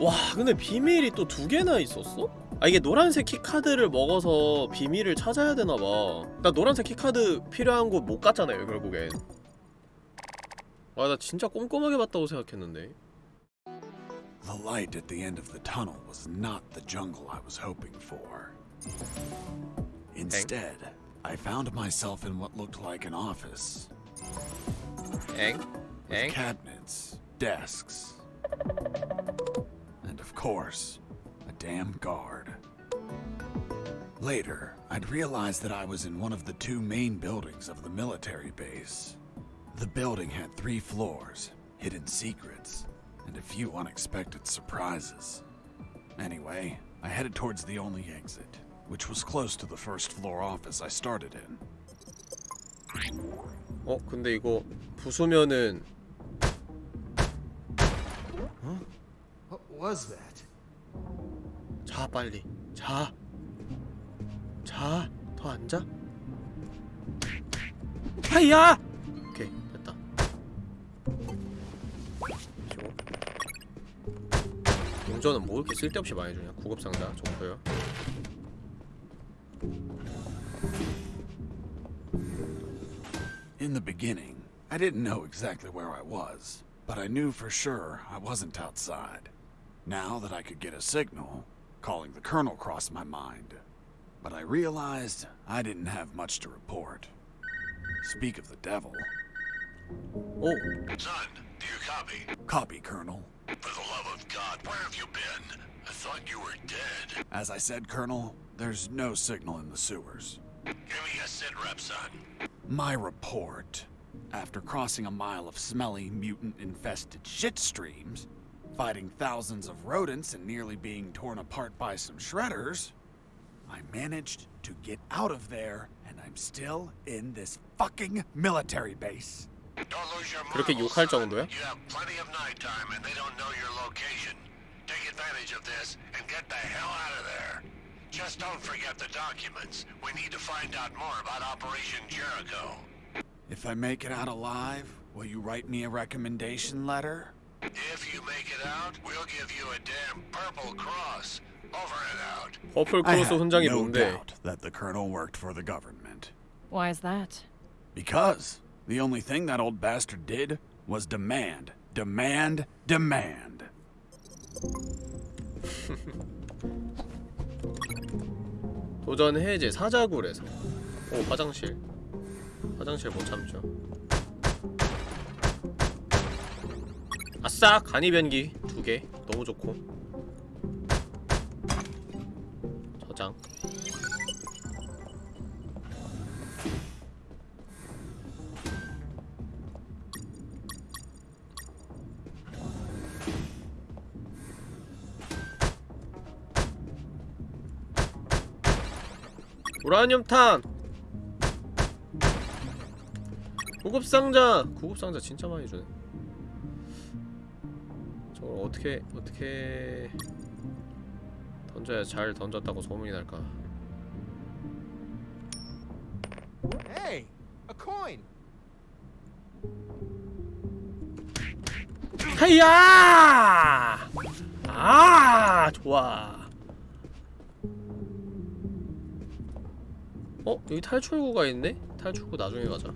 와 근데 비밀이 또 두 개나 있었어? 아 이게 노란색 키카드를 먹어서 비밀을 찾아야 되나봐 나 노란색 키카드 필요한 곳 못 갔잖아요 결국엔 와 나 진짜 꼼꼼하게 봤다고 생각했는데 The light at the end of the tunnel was not the jungle I was hoping for. Instead, I found myself in what looked like an office 엥? with 엥? cabinets, desks, and of course, a damn guard. Later, I'd realized that I was in one of the two main buildings of the military base. The building had three floors, hidden secrets, and a few unexpected surprises. Anyway, I headed towards the only exit, which was close to the first floor office I started in. 어 근데 이거 부수면은 What was that? 자 빨리 자 자, 더 앉아. 하이야! 오케이, 됐다. 그리고 용전은 뭐 이렇게 쓸데없이 많이 주냐? 구급상자 좋고요. In the beginning, I didn't know exactly where I was, but I knew for sure I wasn't outside. Now that I could get a signal, calling the colonel crossed my mind. But I realized I didn't have much to report. Speak of the devil. 오, Son, do you copy? Copy, Colonel. For the love of God, where have you been? I thought you were dead. As I said, Colonel, there's no signal in the sewers. Give me a sit rep, son. My report, after crossing a mile of smelly, mutant-infested shit streams, fighting thousands of rodents and nearly being torn apart by some shredders, I managed to get out of there and I'm still in this fucking military base. Don't lose your 그렇게 marbles, 욕할 son. 정도야? You have plenty of nighttime and they don't know your location. Take advantage of this and get the hell out of there. Just don't forget the documents. We need to find out more about Operation Jericho. If I make it out alive, will you write me a recommendation letter? If you make it out, we'll give you a damn purple cross. Over and out. 퍼플 I 크로스 have 훈장이 no 뭔데? doubt that the colonel worked for the government. Why is that? Because the only thing that old bastard did was demand, demand, demand. 도전 해제 사자굴에서 오 화장실 화장실 못 참죠 아싸 간이 변기 두 개 너무 좋고 저장 우라늄탄! 구급상자! 구급상자 진짜 많이 주네. 저걸 어떻게 어떻게 던져야 잘 던졌다고 소문이 날까? Hey, a coin. 하이야! 아 좋아 어? 여기 탈출구가 있네? 탈출구 나중에 가자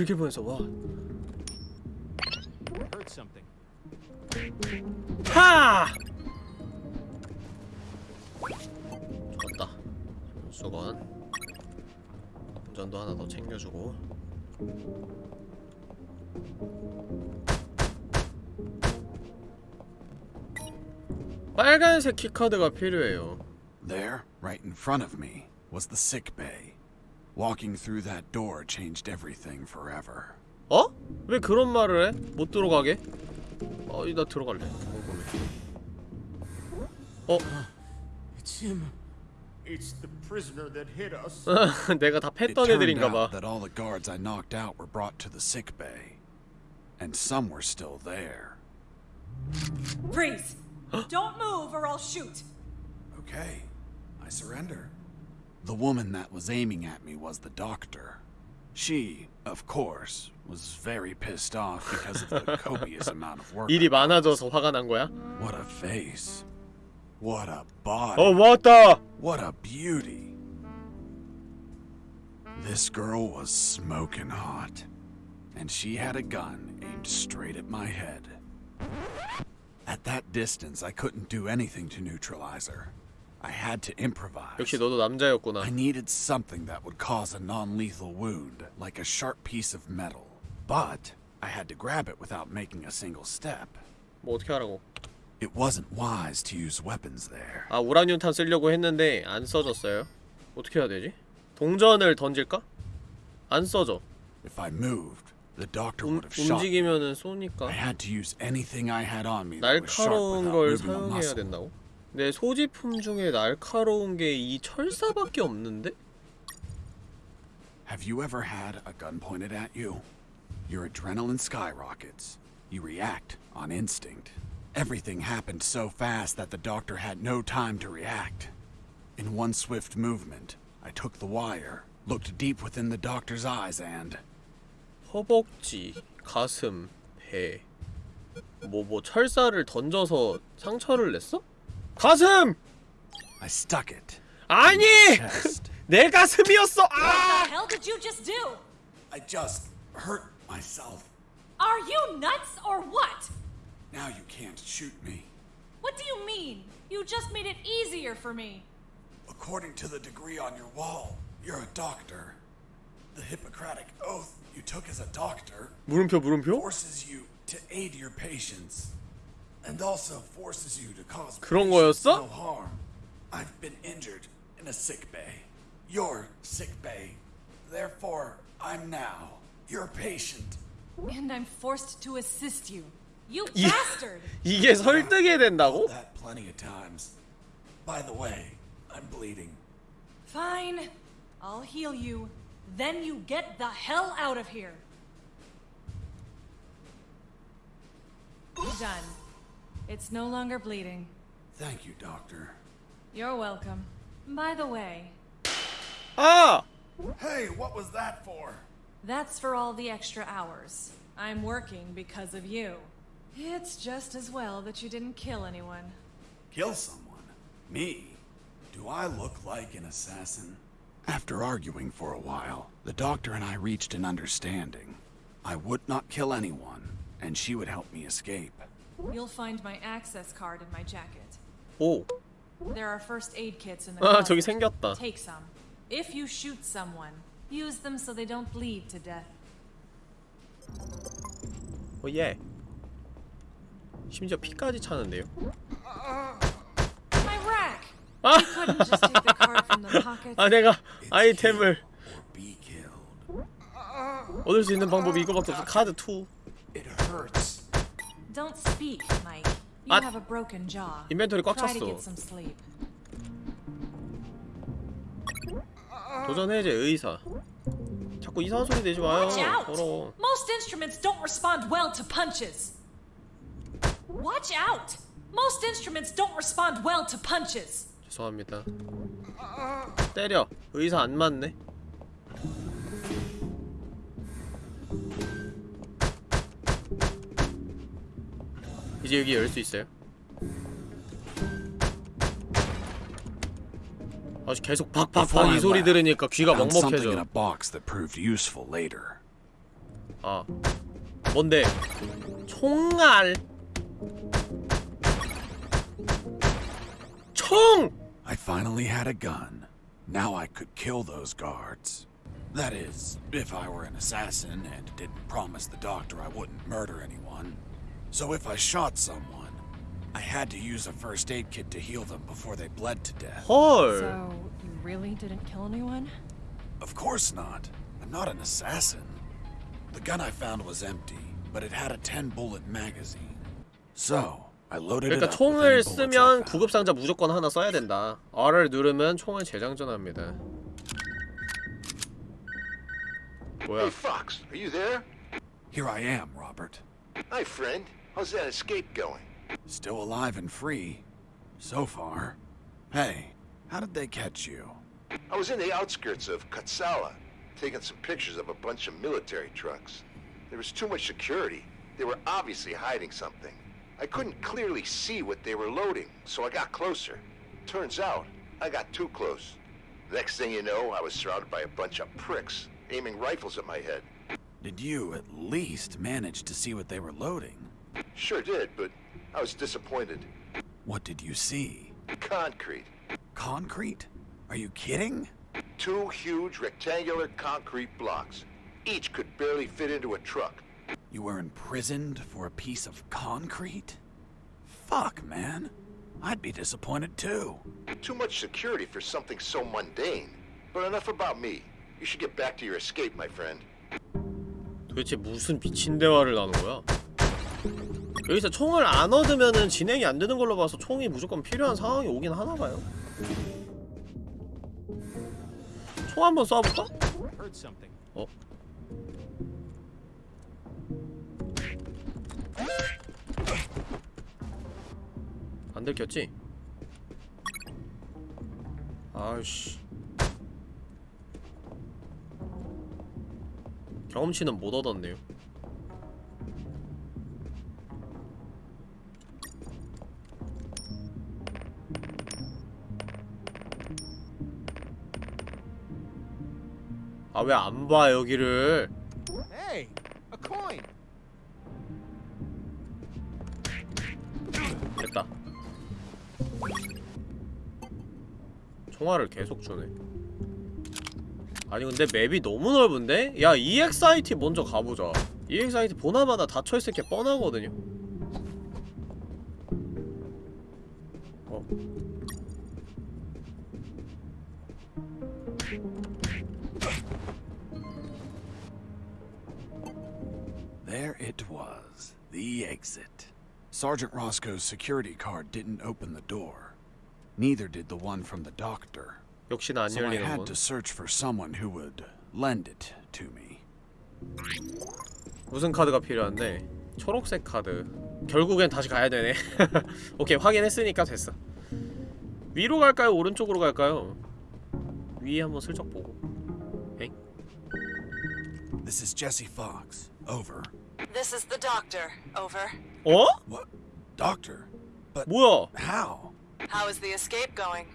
들킬 뻔했어 와. 하! 좋았다 수건 운전도 하나 더 챙겨주고 빨간색 키카드가 필요해요 There, right in front of me, was the sick bay. Walking through that door changed everything forever. 어? 왜 그런 말을 해? 못 들어가게? 어, 나 들어갈래. 궁금해. 어? It's him. It's the prisoner that hit us. 내가 다 It 팼던 turned 애들인가 out 봐. that all the guards I knocked out were brought to the sick bay. And some were still there. Freeze! Don't move or I'll shoot! Okay, I surrender. The woman that was aiming at me was the doctor. She, of course, was very pissed off because of the copious amount of work. 일이 많아져서 화가 난 거야? What a face. What a body. 어, 왔다! What a beauty. This girl was smoking hot. And she had a gun aimed straight at my head. At that distance, I couldn't do anything to neutralize her. I had to improvise. 역시 너도 남자였구나. I needed something that would cause a non lethal wound, like a sharp piece of metal. But I had to grab it without making a single step. 뭐 어떻게 하라고? It wasn't wise to use weapons there. 아, 우라늄탄 쓰려고 했는데 안 써졌어요. 어떻게 해야 되지? 동전을 던질까? 안 써져. If I moved, the doctor 움, would have shot. me. 움직이면은 I 쏘니까 had to use anything I had on me that was sharp 날카로운 without 걸 moving a 사용해야 muscle. 된다고? 내 소지품 중에 날카로운 게 이 철사밖에 없는데? Have you ever had a gun pointed at you? Your adrenaline skyrockets. You react on instinct. Everything happened so fast that the doctor had no time to react. In one swift movement, I took the wire, looked deep within the doctor's eyes, and 허벅지, 가슴, 배. 뭐뭐 철사를 던져서 상처를 냈어? 가슴! I stuck it. 아니! Chest. 내 가슴이었어! What 아! the hell did you just do? I just hurt myself. Are you nuts or what? Now you can't shoot me. What do you mean? You just made it easier for me. According to the degree on your wall, you're a doctor. The Hippocratic oath you took as a doctor 물음표 물음표? forces you to aid your patients and also forces you to cause 그런 patients 거였어? no harm. I've been injured in a sick bay. Your sick bay. Therefore, I'm now your patient. And I'm forced to assist you. You 이- bastard! 이게 설득이 된다고? That plenty of times. By the way, I'm bleeding. Fine. I'll heal you. Then you get the hell out of here. Done. It's no longer bleeding. Thank you, doctor. You're welcome. By the way, 아! Hey, what was that for? that's for all the extra hours. I'm working because of you. It's just as well that you didn't kill anyone. Kill someone? Me? Do I look like an assassin? After arguing for a while, the doctor and I reached an understanding. I would not kill anyone, and she would help me escape. You'll find my access card in my jacket. 오. There are first aid kits in the 아, closet. 저기 생겼다. Take some. If you shoot someone, use them so they don't bleed to death. 오 예. 심지어 피까지 차는데요. My rack! 아! You couldn't just take the card from the pocket. 아 내가 아이템을 Or be killed. 얻을 수 있는 방법이 이거밖에 없어. 카드 2. It hurts. Don't speak, Mike. You 아. have a broken jaw. 인벤토리 꽉 찼어. get some sleep. 도전해제 의사. 자꾸 이상한 소리 내지 마요. Watch out! 더러워. Most instruments don't respond well to punches. Watch out! Most instruments don't respond well to punches. 죄송합니다. 때려. 의사 안 맞네. 이제 여기 열 수 있어요? 아직 계속 박박박 이 소리 들으니까 귀가 먹먹해져. 아 뭔데? 총알. 총! I finally had a gun. Now I could kill those guards. That is, if I were an assassin and didn't promise the doctor I wouldn't murder anyone. So if I shot someone, I had to use a first aid kit to heal them before they bled to death. 헐. So, you really didn't kill anyone? Of course not. I'm not an assassin. The gun I found was empty, but it had a 10 bullet magazine. So, I loaded it 그러니까 up with 총을 any bullets I 쓰면 found. 구급 상자 무조건 하나 써야 된다. R을 누르면 총을 재장전합니다. 뭐야? Hey, Fox, are you there? Here I am, Robert. Hi, friend. How's that escape going? Still alive and free. So far. Hey, how did they catch you? I was in the outskirts of Katsala, taking some pictures of a bunch of military trucks. There was too much security. They were obviously hiding something. I couldn't clearly see what they were loading, so I got closer. Turns out, I got too close. Next thing you know, I was surrounded by a bunch of pricks, aiming rifles at my head. Did you at least manage to see what they were loading? Sure did, but I was disappointed. What did you see? Concrete. Concrete? Are you kidding? Two huge rectangular concrete blocks. Each could barely fit into a truck. You were imprisoned for a piece of concrete? Fuck, man. I'd be disappointed too. Too much security for something so mundane. But enough about me. You should get back to your escape, my friend. 도대체 무슨 미친 대화를 나눈 거야? 여기서 총을 안 얻으면은 진행이 안 되는 걸로 봐서 총이 무조건 필요한 상황이 오긴 하나 봐요. 총 한번 쏴볼까? 어? 안 들켰지? 아이씨 경험치는 못 얻었네요 아 왜 안 봐 여기를? Hey. 됐다. 총알을 계속 주네. 아니 근데 맵이 너무 넓은데? 야 EXIT 먼저 가보자. EXIT 보나마나 닫혀있을 게 뻔하거든요 There it was, the exit. Sergeant Roscoe's security card didn't open the door. Neither did the one from the doctor. 역시나 안 So I 열리는군 had to search for someone who would lend it to me. 무슨 카드가 필요한데? 초록색 카드 결국엔 다시 가야 되네 오케이 확인했으니까 됐어 위로 갈까요? 오른쪽으로 갈까요? 위에 한번 슬쩍 보고 에잉? This is Jesse Fox. Over. This is the doctor. Over. Oh? What? Doctor? But Whoa. how? How is the escape going?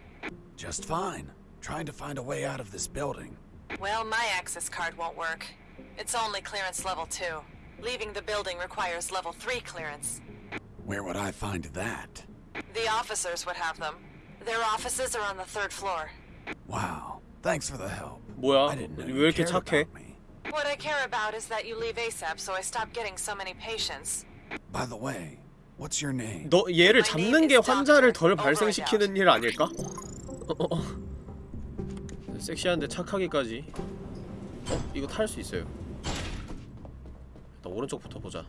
Just fine. Trying to find a way out of this building. Well, my access card won't work. It's only clearance level 2. Leaving the building requires level 3 clearance. Where would I find that? The officers would have them. Their offices are on the third floor. Wow. Thanks for the help. Well, I didn't know you, cared about me. What I care about is that you leave ASAP so I stop getting so many patients. By the way, what's your name? 너 얘를 잡는 게 환자를 덜 발생시키는 일 아닐까? 어, 어, 어. 섹시한데 착하기까지 어? 이거 탈 수 있어요 일단 오른쪽부터 보자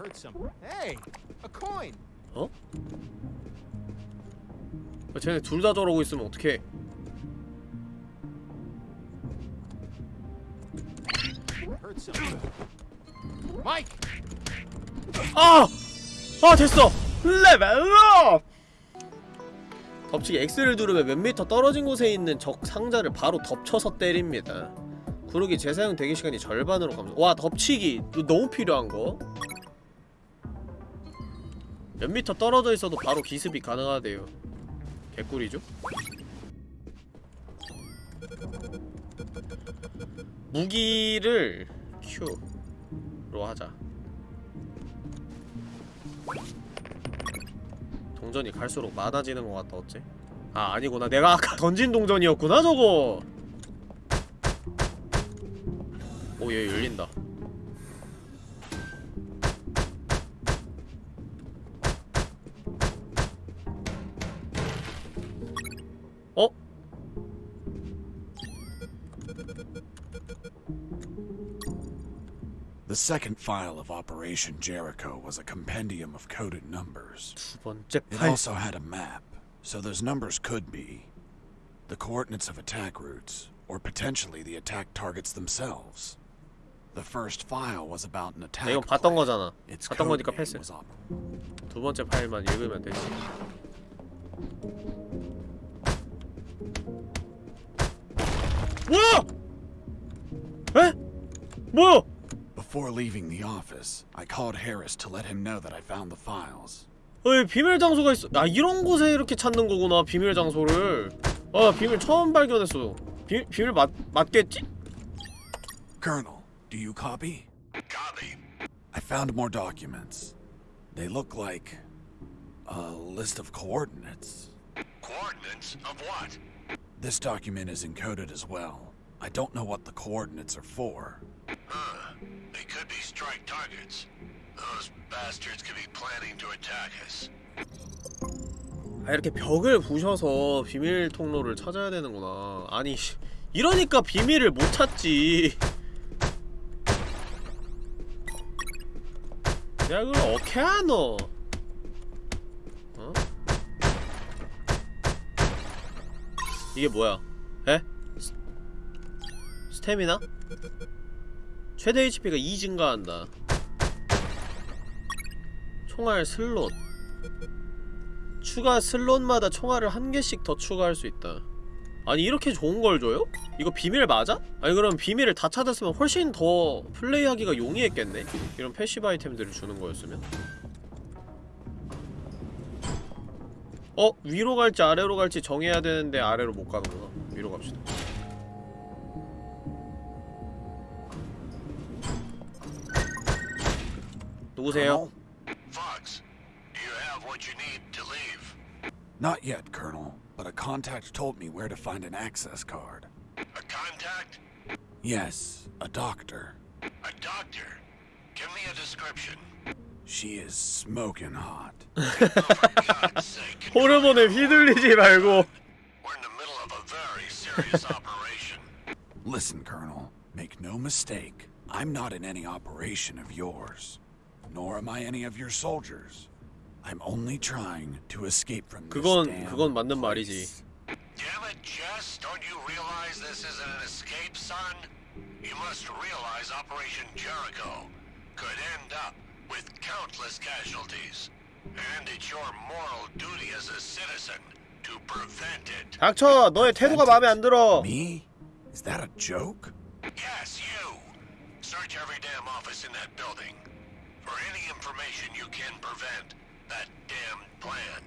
Heard some. Hey, a coin. 어? 아, 쟤네 둘 다 저러고 있으면 어떡해 some. Mike. 아! 아 됐어! 레벨업! 덮치기 X를 누르면 몇 미터 떨어진 곳에 있는 적 상자를 바로 덮쳐서 때립니다 구르기 재사용 대기 시간이 절반으로 감소 와 덮치기 너무 필요한 거 몇 미터 떨어져 있어도 바로 기습이 가능하대요. 개꿀이죠? 무기를 Q로 하자. 동전이 갈수록 많아지는 것 같다 어째? 아 아니구나. 내가 아까 던진 동전이었구나 저거! 오얘 열린다 The second file of Operation Jericho was a compendium of coded numbers. 두 번째 It 팔 also had a map, so those numbers could be the coordinates of attack routes, or potentially the attack targets themselves. The first file was about an attack. 이건 봤던 plan. 거잖아 Its 봤던 code 거니까 name 패스 was op- 두 번째 파일만 읽으면 되지 뭐야! 에? 뭐야! Before leaving the office, I called Harris to let him know that I found the files. 어이 비밀 장소가 있어 아 이런 곳에 이렇게 찾는 거구나 비밀 장소를 아 비밀 처음 발견했어 비, 비밀 맞, 맞겠지? Colonel, do you copy? Copy. I found more documents. They look like a list of coordinates. Coordinates of what? This document is encoded as well. I don't know what the coordinates are for. Huh. They could be strike targets. Those bastards could be planning to attack us. 아 이렇게 벽을 부셔서 비밀 통로를 찾아야 되는구나 아니 씨, 이러니까 비밀을 못 찾지 내가 그걸 어떻게 하노 어? 이게 뭐야 에? 스, 스태미나? 최대 HP가 2 증가한다 총알 슬롯 추가 슬롯마다 총알을 한 개씩 더 추가할 수 있다 아니 이렇게 좋은 걸 줘요? 이거 비밀 맞아? 아니 그럼 비밀을 다 찾았으면 훨씬 더 플레이하기가 용이했겠네? 이런 passive 아이템들을 주는 거였으면 어? 위로 갈지 아래로 갈지 정해야 되는데 아래로 못 가는구나 위로 갑시다 누구세요? Fox, do you have what you need to leave? Not yet, Colonel, but a contact told me where to find an access card. A contact? Yes, a doctor. A doctor? Give me a description. She is smoking hot. God's sake, 호르몬에 휘둘리지 말고 we're in the middle of a very serious operation. Listen, Colonel, make no mistake. I'm not in any operation of yours, nor am I any of your soldiers. I'm only trying to escape from this 그건 damn 그건 맞는 말이지. place. Damn it, Jess, don't you realize this isn't an escape, son? You must realize Operation Jericho could end up with countless casualties. And it's your moral duty as a citizen to prevent it. 닥쳐 너의 태도가 마음에 안 들어 Me? Is that a joke? Yes, you! Search every damn office in that building For any information you can prevent that damn plan.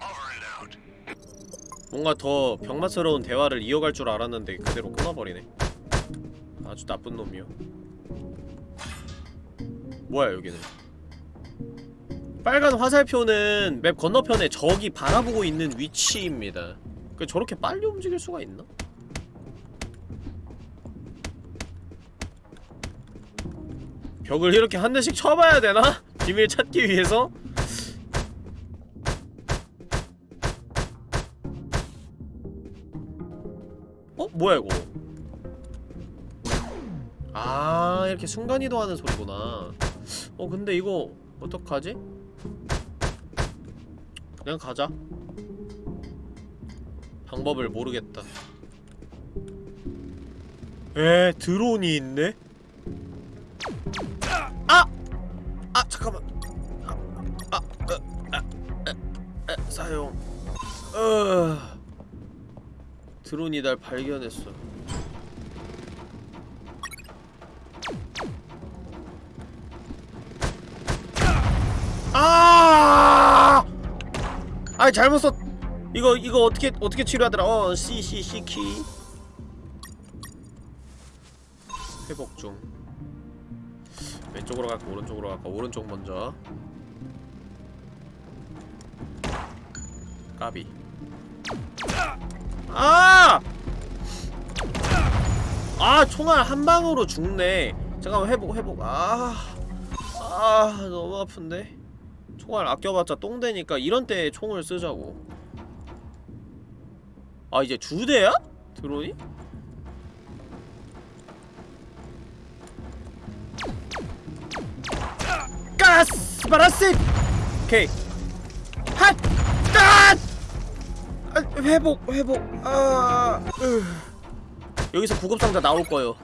Over and out. 뭔가 더 병맛스러운 대화를 이어갈 줄 알았는데 그대로 끊어버리네 아주 나쁜 놈이요 뭐야 여기는 빨간 화살표는 맵 건너편에 적이 바라보고 있는 위치입니다 그 저렇게 빨리 움직일 수가 있나? 벽을 이렇게 한 대씩 쳐봐야 되나? 비밀 찾기 위해서? 어? 뭐야 이거 아 이렇게 순간이동하는 소리구나 어 근데 이거 어떡하지? 그냥 가자 방법을 모르겠다 에 드론이 있네? 사용 어... 드론이 날 발견했어. 아! 아 잘못 썼. 이거 이거 어떻게 어떻게 치료하더라? 어, C C C 키. 회복 중. 왼쪽으로 갈까 오른쪽으로 갈까? 오른쪽 먼저. 까비. 아! 아, 총알 한 방으로 죽네. 잠깐만, 회복, 회복. 아. 아, 너무 아픈데. 총알 아껴봤자 똥되니까 이런 때 총을 쓰자고. 아, 이제 두 대야? 드론이? 가스! 바라스! 오케이. 핫! 앗! 아, 회복 회복. 아 으. 여기서 구급상자 나올 거예요.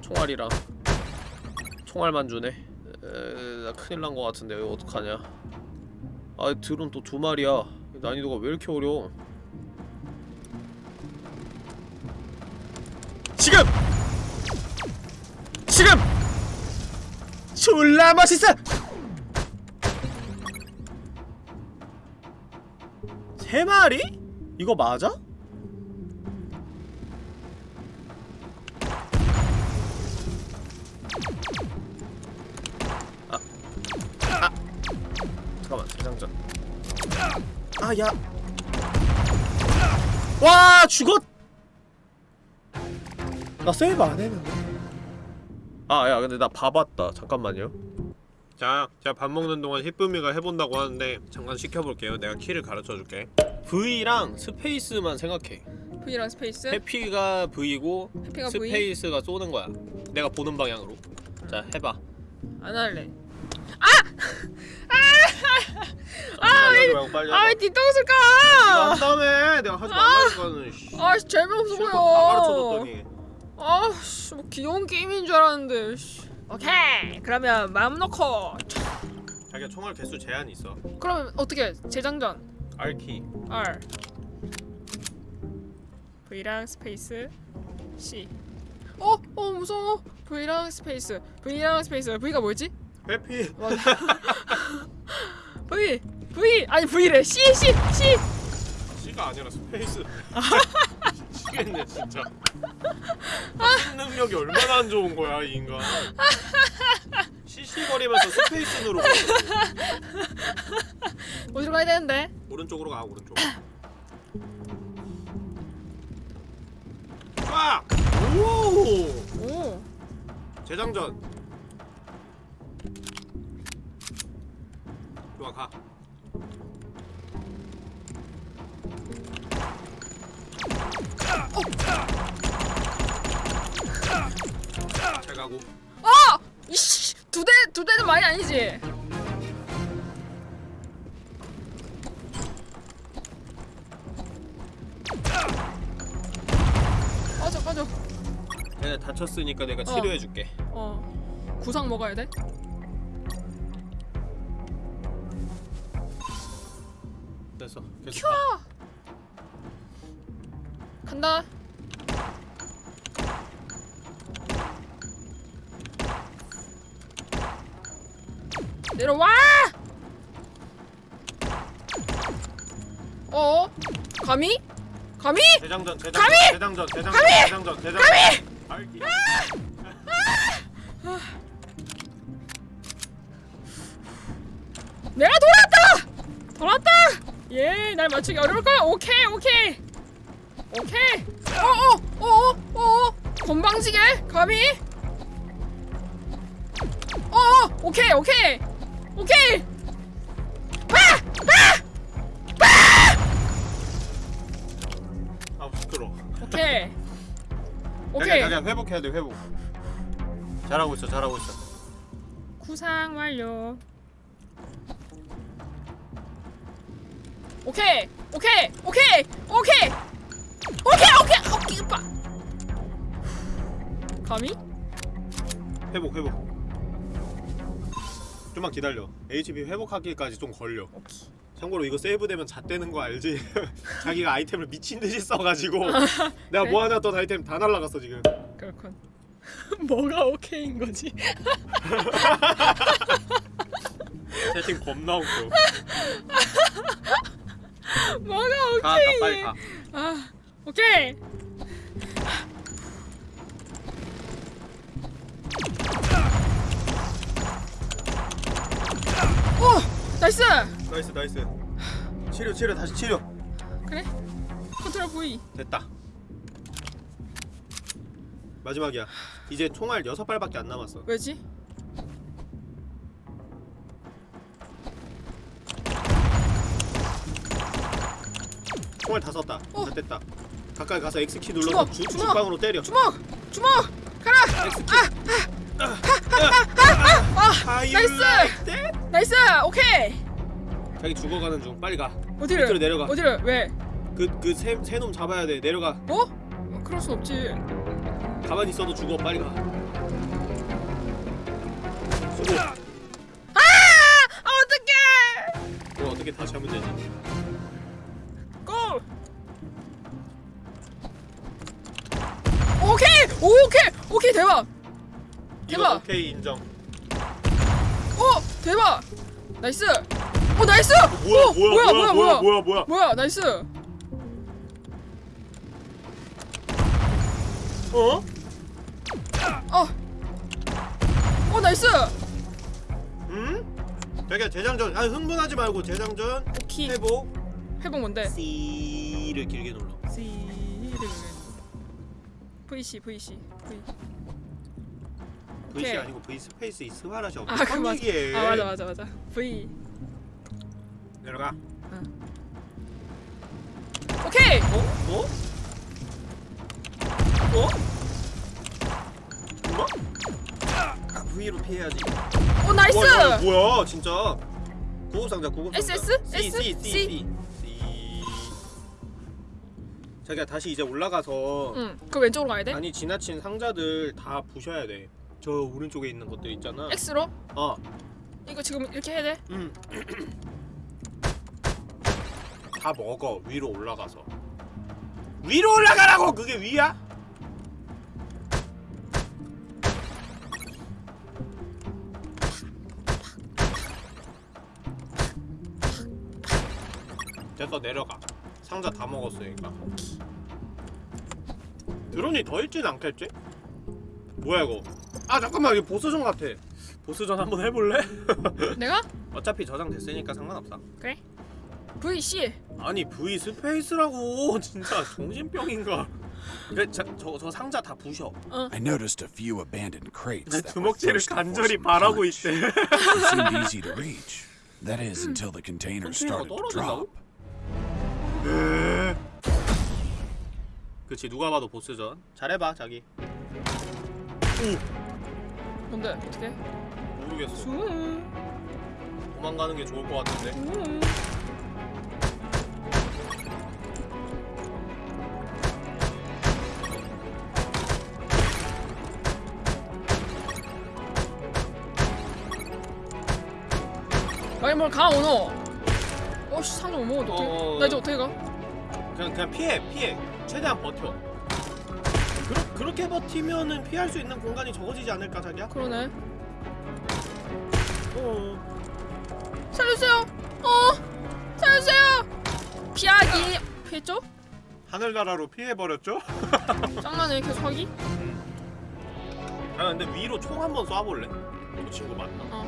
총알이랑 총알만 주네. 에, 나 큰일 난 거 같은데 이거 어떡하냐. 아 드론 또 두 마리야. 난이도가 왜 이렇게 어려워? 지금! 지금! 졸라 맛있어! 세 마리? 이거 맞아? 아, 아, 잠깐만 대장전. 아, 야, 와 죽었. 나 세이브 안 했는데. 아, 야, 근데 나 봐봤다. 잠깐만요. 자, 제가 밥 먹는 동안 히쁨이가 해본다고 하는데 잠깐 시켜볼게요. 내가 키를 가르쳐줄게. V랑 space만 생각해. V랑 space? 회피가 V고 회피가 V? space가 쏘는 거야. 내가 보는 방향으로. 자, 해봐. 안 할래. 아! 해봐. 아, 왜 뒤통수 이거 까! 한 다음에 내가 하지 말라니까는. 씨. 아, 씨, 재미없어 다 보여. 가르쳐줬더니. 아, 씨, 뭐 귀여운 게임인 줄 알았는데. 씨. 오케이. 그러면 마음 놓고. 자기가 총알 개수 제한이 있어. 그러면 어떻게? 재장전. R키. R. V랑 space C. 어, 어 무서워. V랑 space. V랑 space. V가 뭐였지? 회피. 맞아. V. V. 아니 V래. C C C. C가 아니라 space. 미치겠네 진짜. 심 능력이 얼마나 안 좋은 거야 이 인간. C C거리면서 space 누르고 어디로 가야 되는데? 오른쪽으로 가 오른쪽 빡! 오! 오. 재장전 좋아 가 잘 가고 어! 이씨 두 대 두 대는 많이 아니지. 빠져 빠져. 내가 다쳤으니까 내가 치료해줄게 어. 구상 먹어야 돼? 됐어 계속 큐! 가. 간다. 내려와! 어? 감히? 감히? 재장전 재장전 감히! 재장전 재장전 감히! 재장전 재장전 감히! 알기. 내가 돌아왔다! 돌아왔다! 예, 날 맞추기 어려울 거야. 오케이, 오케이. 오케이. 어어, 어 어, 어 어. 건방지게 감히? 어어, 오케이, 오케이, 오케이. 빠! 빠! 빠! 아 시끄러 오케이. 오케이. 그냥 회복해야 돼 회복 잘하고 있어 잘하고 있어 구상 완료. 오케이, 오케이, 오케이, 오케이, 오케이, 오케이, 오케이, 빠. 감히? 회복 회복 좀만 기다려 HP 회복하기까지 좀 걸려 참고로 이거 세이브되면 잣되는 거 알지? 자기가 아이템을 미친듯이 써가지고 내가 그래? 모아놨던 아이템 다 날라갔어 지금 그렇군. 뭐가 오케이인 거지? 채팅 겁나 웃겨 뭐가 가, 가, 오케이? 빨리 가. 아, 오케이. 오, 나이스. 나이스 나이스 치료 치료 다시 치료 그래. control V. 됐다 마지막이야 이제 총알 6발밖에 안 남았어 왜지? 총알 다 썼다 다 됐다 가까이 가서 X키 눌러서 주먹, 주, 주먹, 주먹으로 때려 주먹, 주먹. 가라. 아, 아, 아, 아, 아, nice. nice. 오케이. 자기 죽어가는 중 빨리 가 어디를? 밑으로 내려가 어디를? 왜? 그그새새놈 잡아야 돼 내려가 어? 어, 그럴 순 없지. 가만히 있어도 죽어 빨리 가 수고 아! 아, 어떡해. 그거 어떻게 다시 하면 되지 오케이! 오케이! 대박! 대박! 오케이 인정 오! 대박! nice! 오 nice! 뭐야, 오, 뭐야, 뭐야 뭐야, 뭐야 뭐야, 뭐야. 뭐야 nice! 어? 어! 오 nice! 응? 자기야 재장전 아 흥분하지 말고 재장전 오케이 회복 회복 뭔데? C를 길게 눌러 C를 VC VC VC 오케이. 아니고 V space 이 스바라셔 아 그 맞아 얘기해 아 맞아 맞아 맞아 V 내려가 오케이! 어? 어? 어? 뭐? 아, V로 피해야지 오 nice! 와, 야, 뭐야 진짜 구급상자 구급상자 SS? C S? C C? C C 자기야 다시 이제 올라가서 응, 그 왼쪽으로 가야 돼? 아니 지나친 상자들 다 부셔야 돼 저 오른쪽에 있는 것들 있잖아 X로? 어 이거 지금 이렇게 해야 돼? 음. 다 먹어 위로 올라가서 위로 올라가라고 그게 위야? 됐어 내려가 상자 다 먹었으니까 드론이 더 있진 않겠지? 뭐야 이거 아 잠깐만 이거 보스전 같아 보스전 한번 해볼래? 내가? 어차피 저장됐으니까 상관없어 그래 VC 아니 V 스페이스라고 진짜 정신병인가 그래 저, 저, 저 상자 다 부셔 I noticed a few abandoned crates 내 that were 주먹질을 간절히 바라고. 있대 seemed easy to reach. That is until the containers 컨테이너가 started to 떨 어진다고? drop. 그치 누가 봐도 보스전. 잘해봐 자기. 뭔데 어떻게? 모르겠어. 수. 도망가는 게 좋을 것 같은데. 아니 뭘가 오노 어씨 상점 못 먹어도 어떡해 어. 나 이제 어떻게 가? 그냥 그냥 피해 피해 최대한 버텨 그러, 그렇게 버티면은 피할 수 있는 공간이 적어지지 않을까 자기야? 그러네 어 살려주세요 어 살려주세요 피하기 피했죠? 하늘나라로 피해버렸죠? 짱나네 계속 하기 아 근데 위로 총 한번 쏴볼래? 저 친구 맞나? 어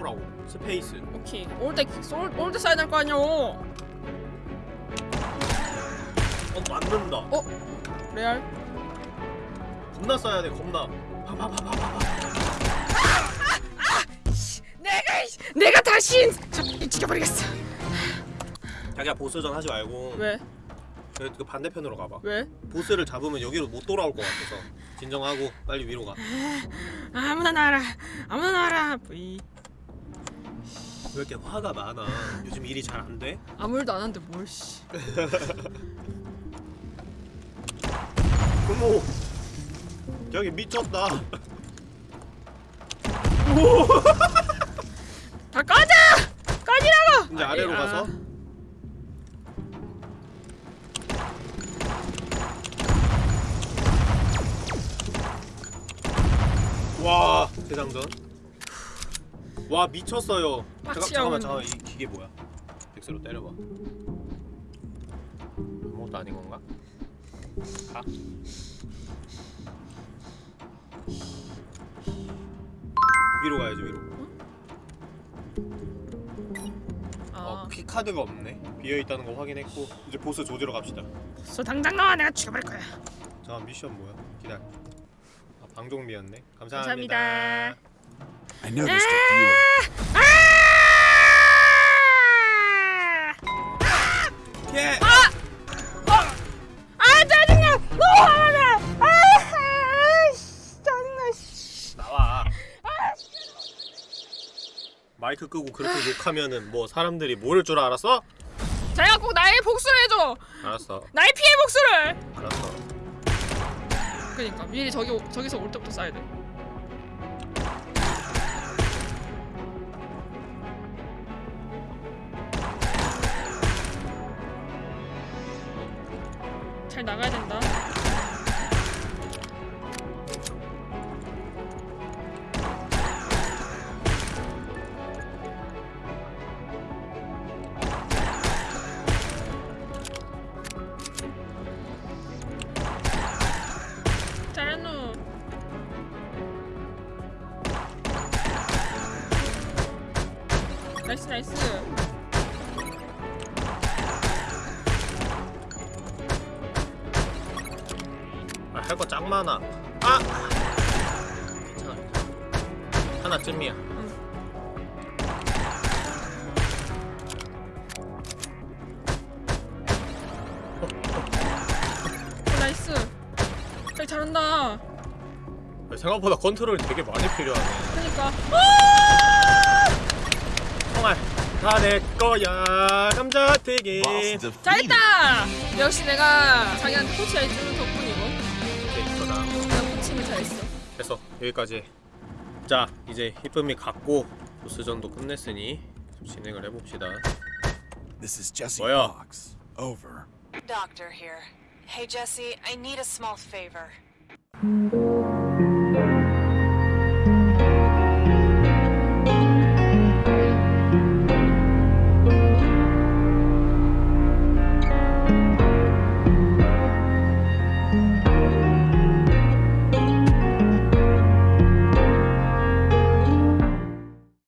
쏴보라고. space. 오케이. 올때 올때 쏴야 될거 아니오. 어 맞는다. 어? 레알? 겁나 쏴야 돼 겁나. 파파파파파파 내가 내가 다시 죽여버리겠어. 자기야 보스전 하지 말고. 왜? 그, 그 반대편으로 가봐. 왜? 보스를 잡으면 여기로 못 돌아올 것 같아서. 진정하고 빨리 위로 가. 아무나 나와라. 아무나 나와라 V 왜 이렇게 화가 많아? 요즘 일이 잘 안 돼? 아무 일도 안 하는데 뭘 씨. 어머! 저기 미쳤다. 다 꺼져! 꺼지라고! 이제 아래로 가서? 와 대장전 와 미쳤어요. 잠깐, 잠깐만. 잠깐만. 이 기계 뭐야? 엑스로 때려봐. 아무것도 아닌 건가? 가? 위로 가야지 위로. 아 어, 키 카드가 없네. 비어있다는 거 확인했고 이제 보스 조지러 갑시다. 소 당장 나와 내가 죽여버릴 거야. 잠깐 미션 뭐야? 기다려. 아 방종미였네. 감사합니다, 감사합니다 I noticed a few. ab- 예! 아 짜증나! 너무 화가 나! 아, 씨, 짜증나 씨. 나와 마이크 끄고 그렇게 욕하면은 뭐 사람들이 모를 줄 알았어? 자기가 꼭 나의 복수를 해줘! 알았어 나의 피해 복수를! 알았어 그니까 미리 저기 오- 저기서 올 때부터 쏴야 돼 생각보다 컨트롤이 되게 많이 필요하네 그니까 정말 다내 거야 감자튀김 잘했다! 역시 내가 자기한테 코치해 주는 덕분이고 오케이 이거다 내가 코칭을 잘했어 됐어 여기까지 자 이제 히쁨이 갔고 보스전도 끝냈으니 좀 진행을 해봅시다 This is Jesse 뭐야? Fox. Over. Doctor here. Hey, Jesse, I need a small favor.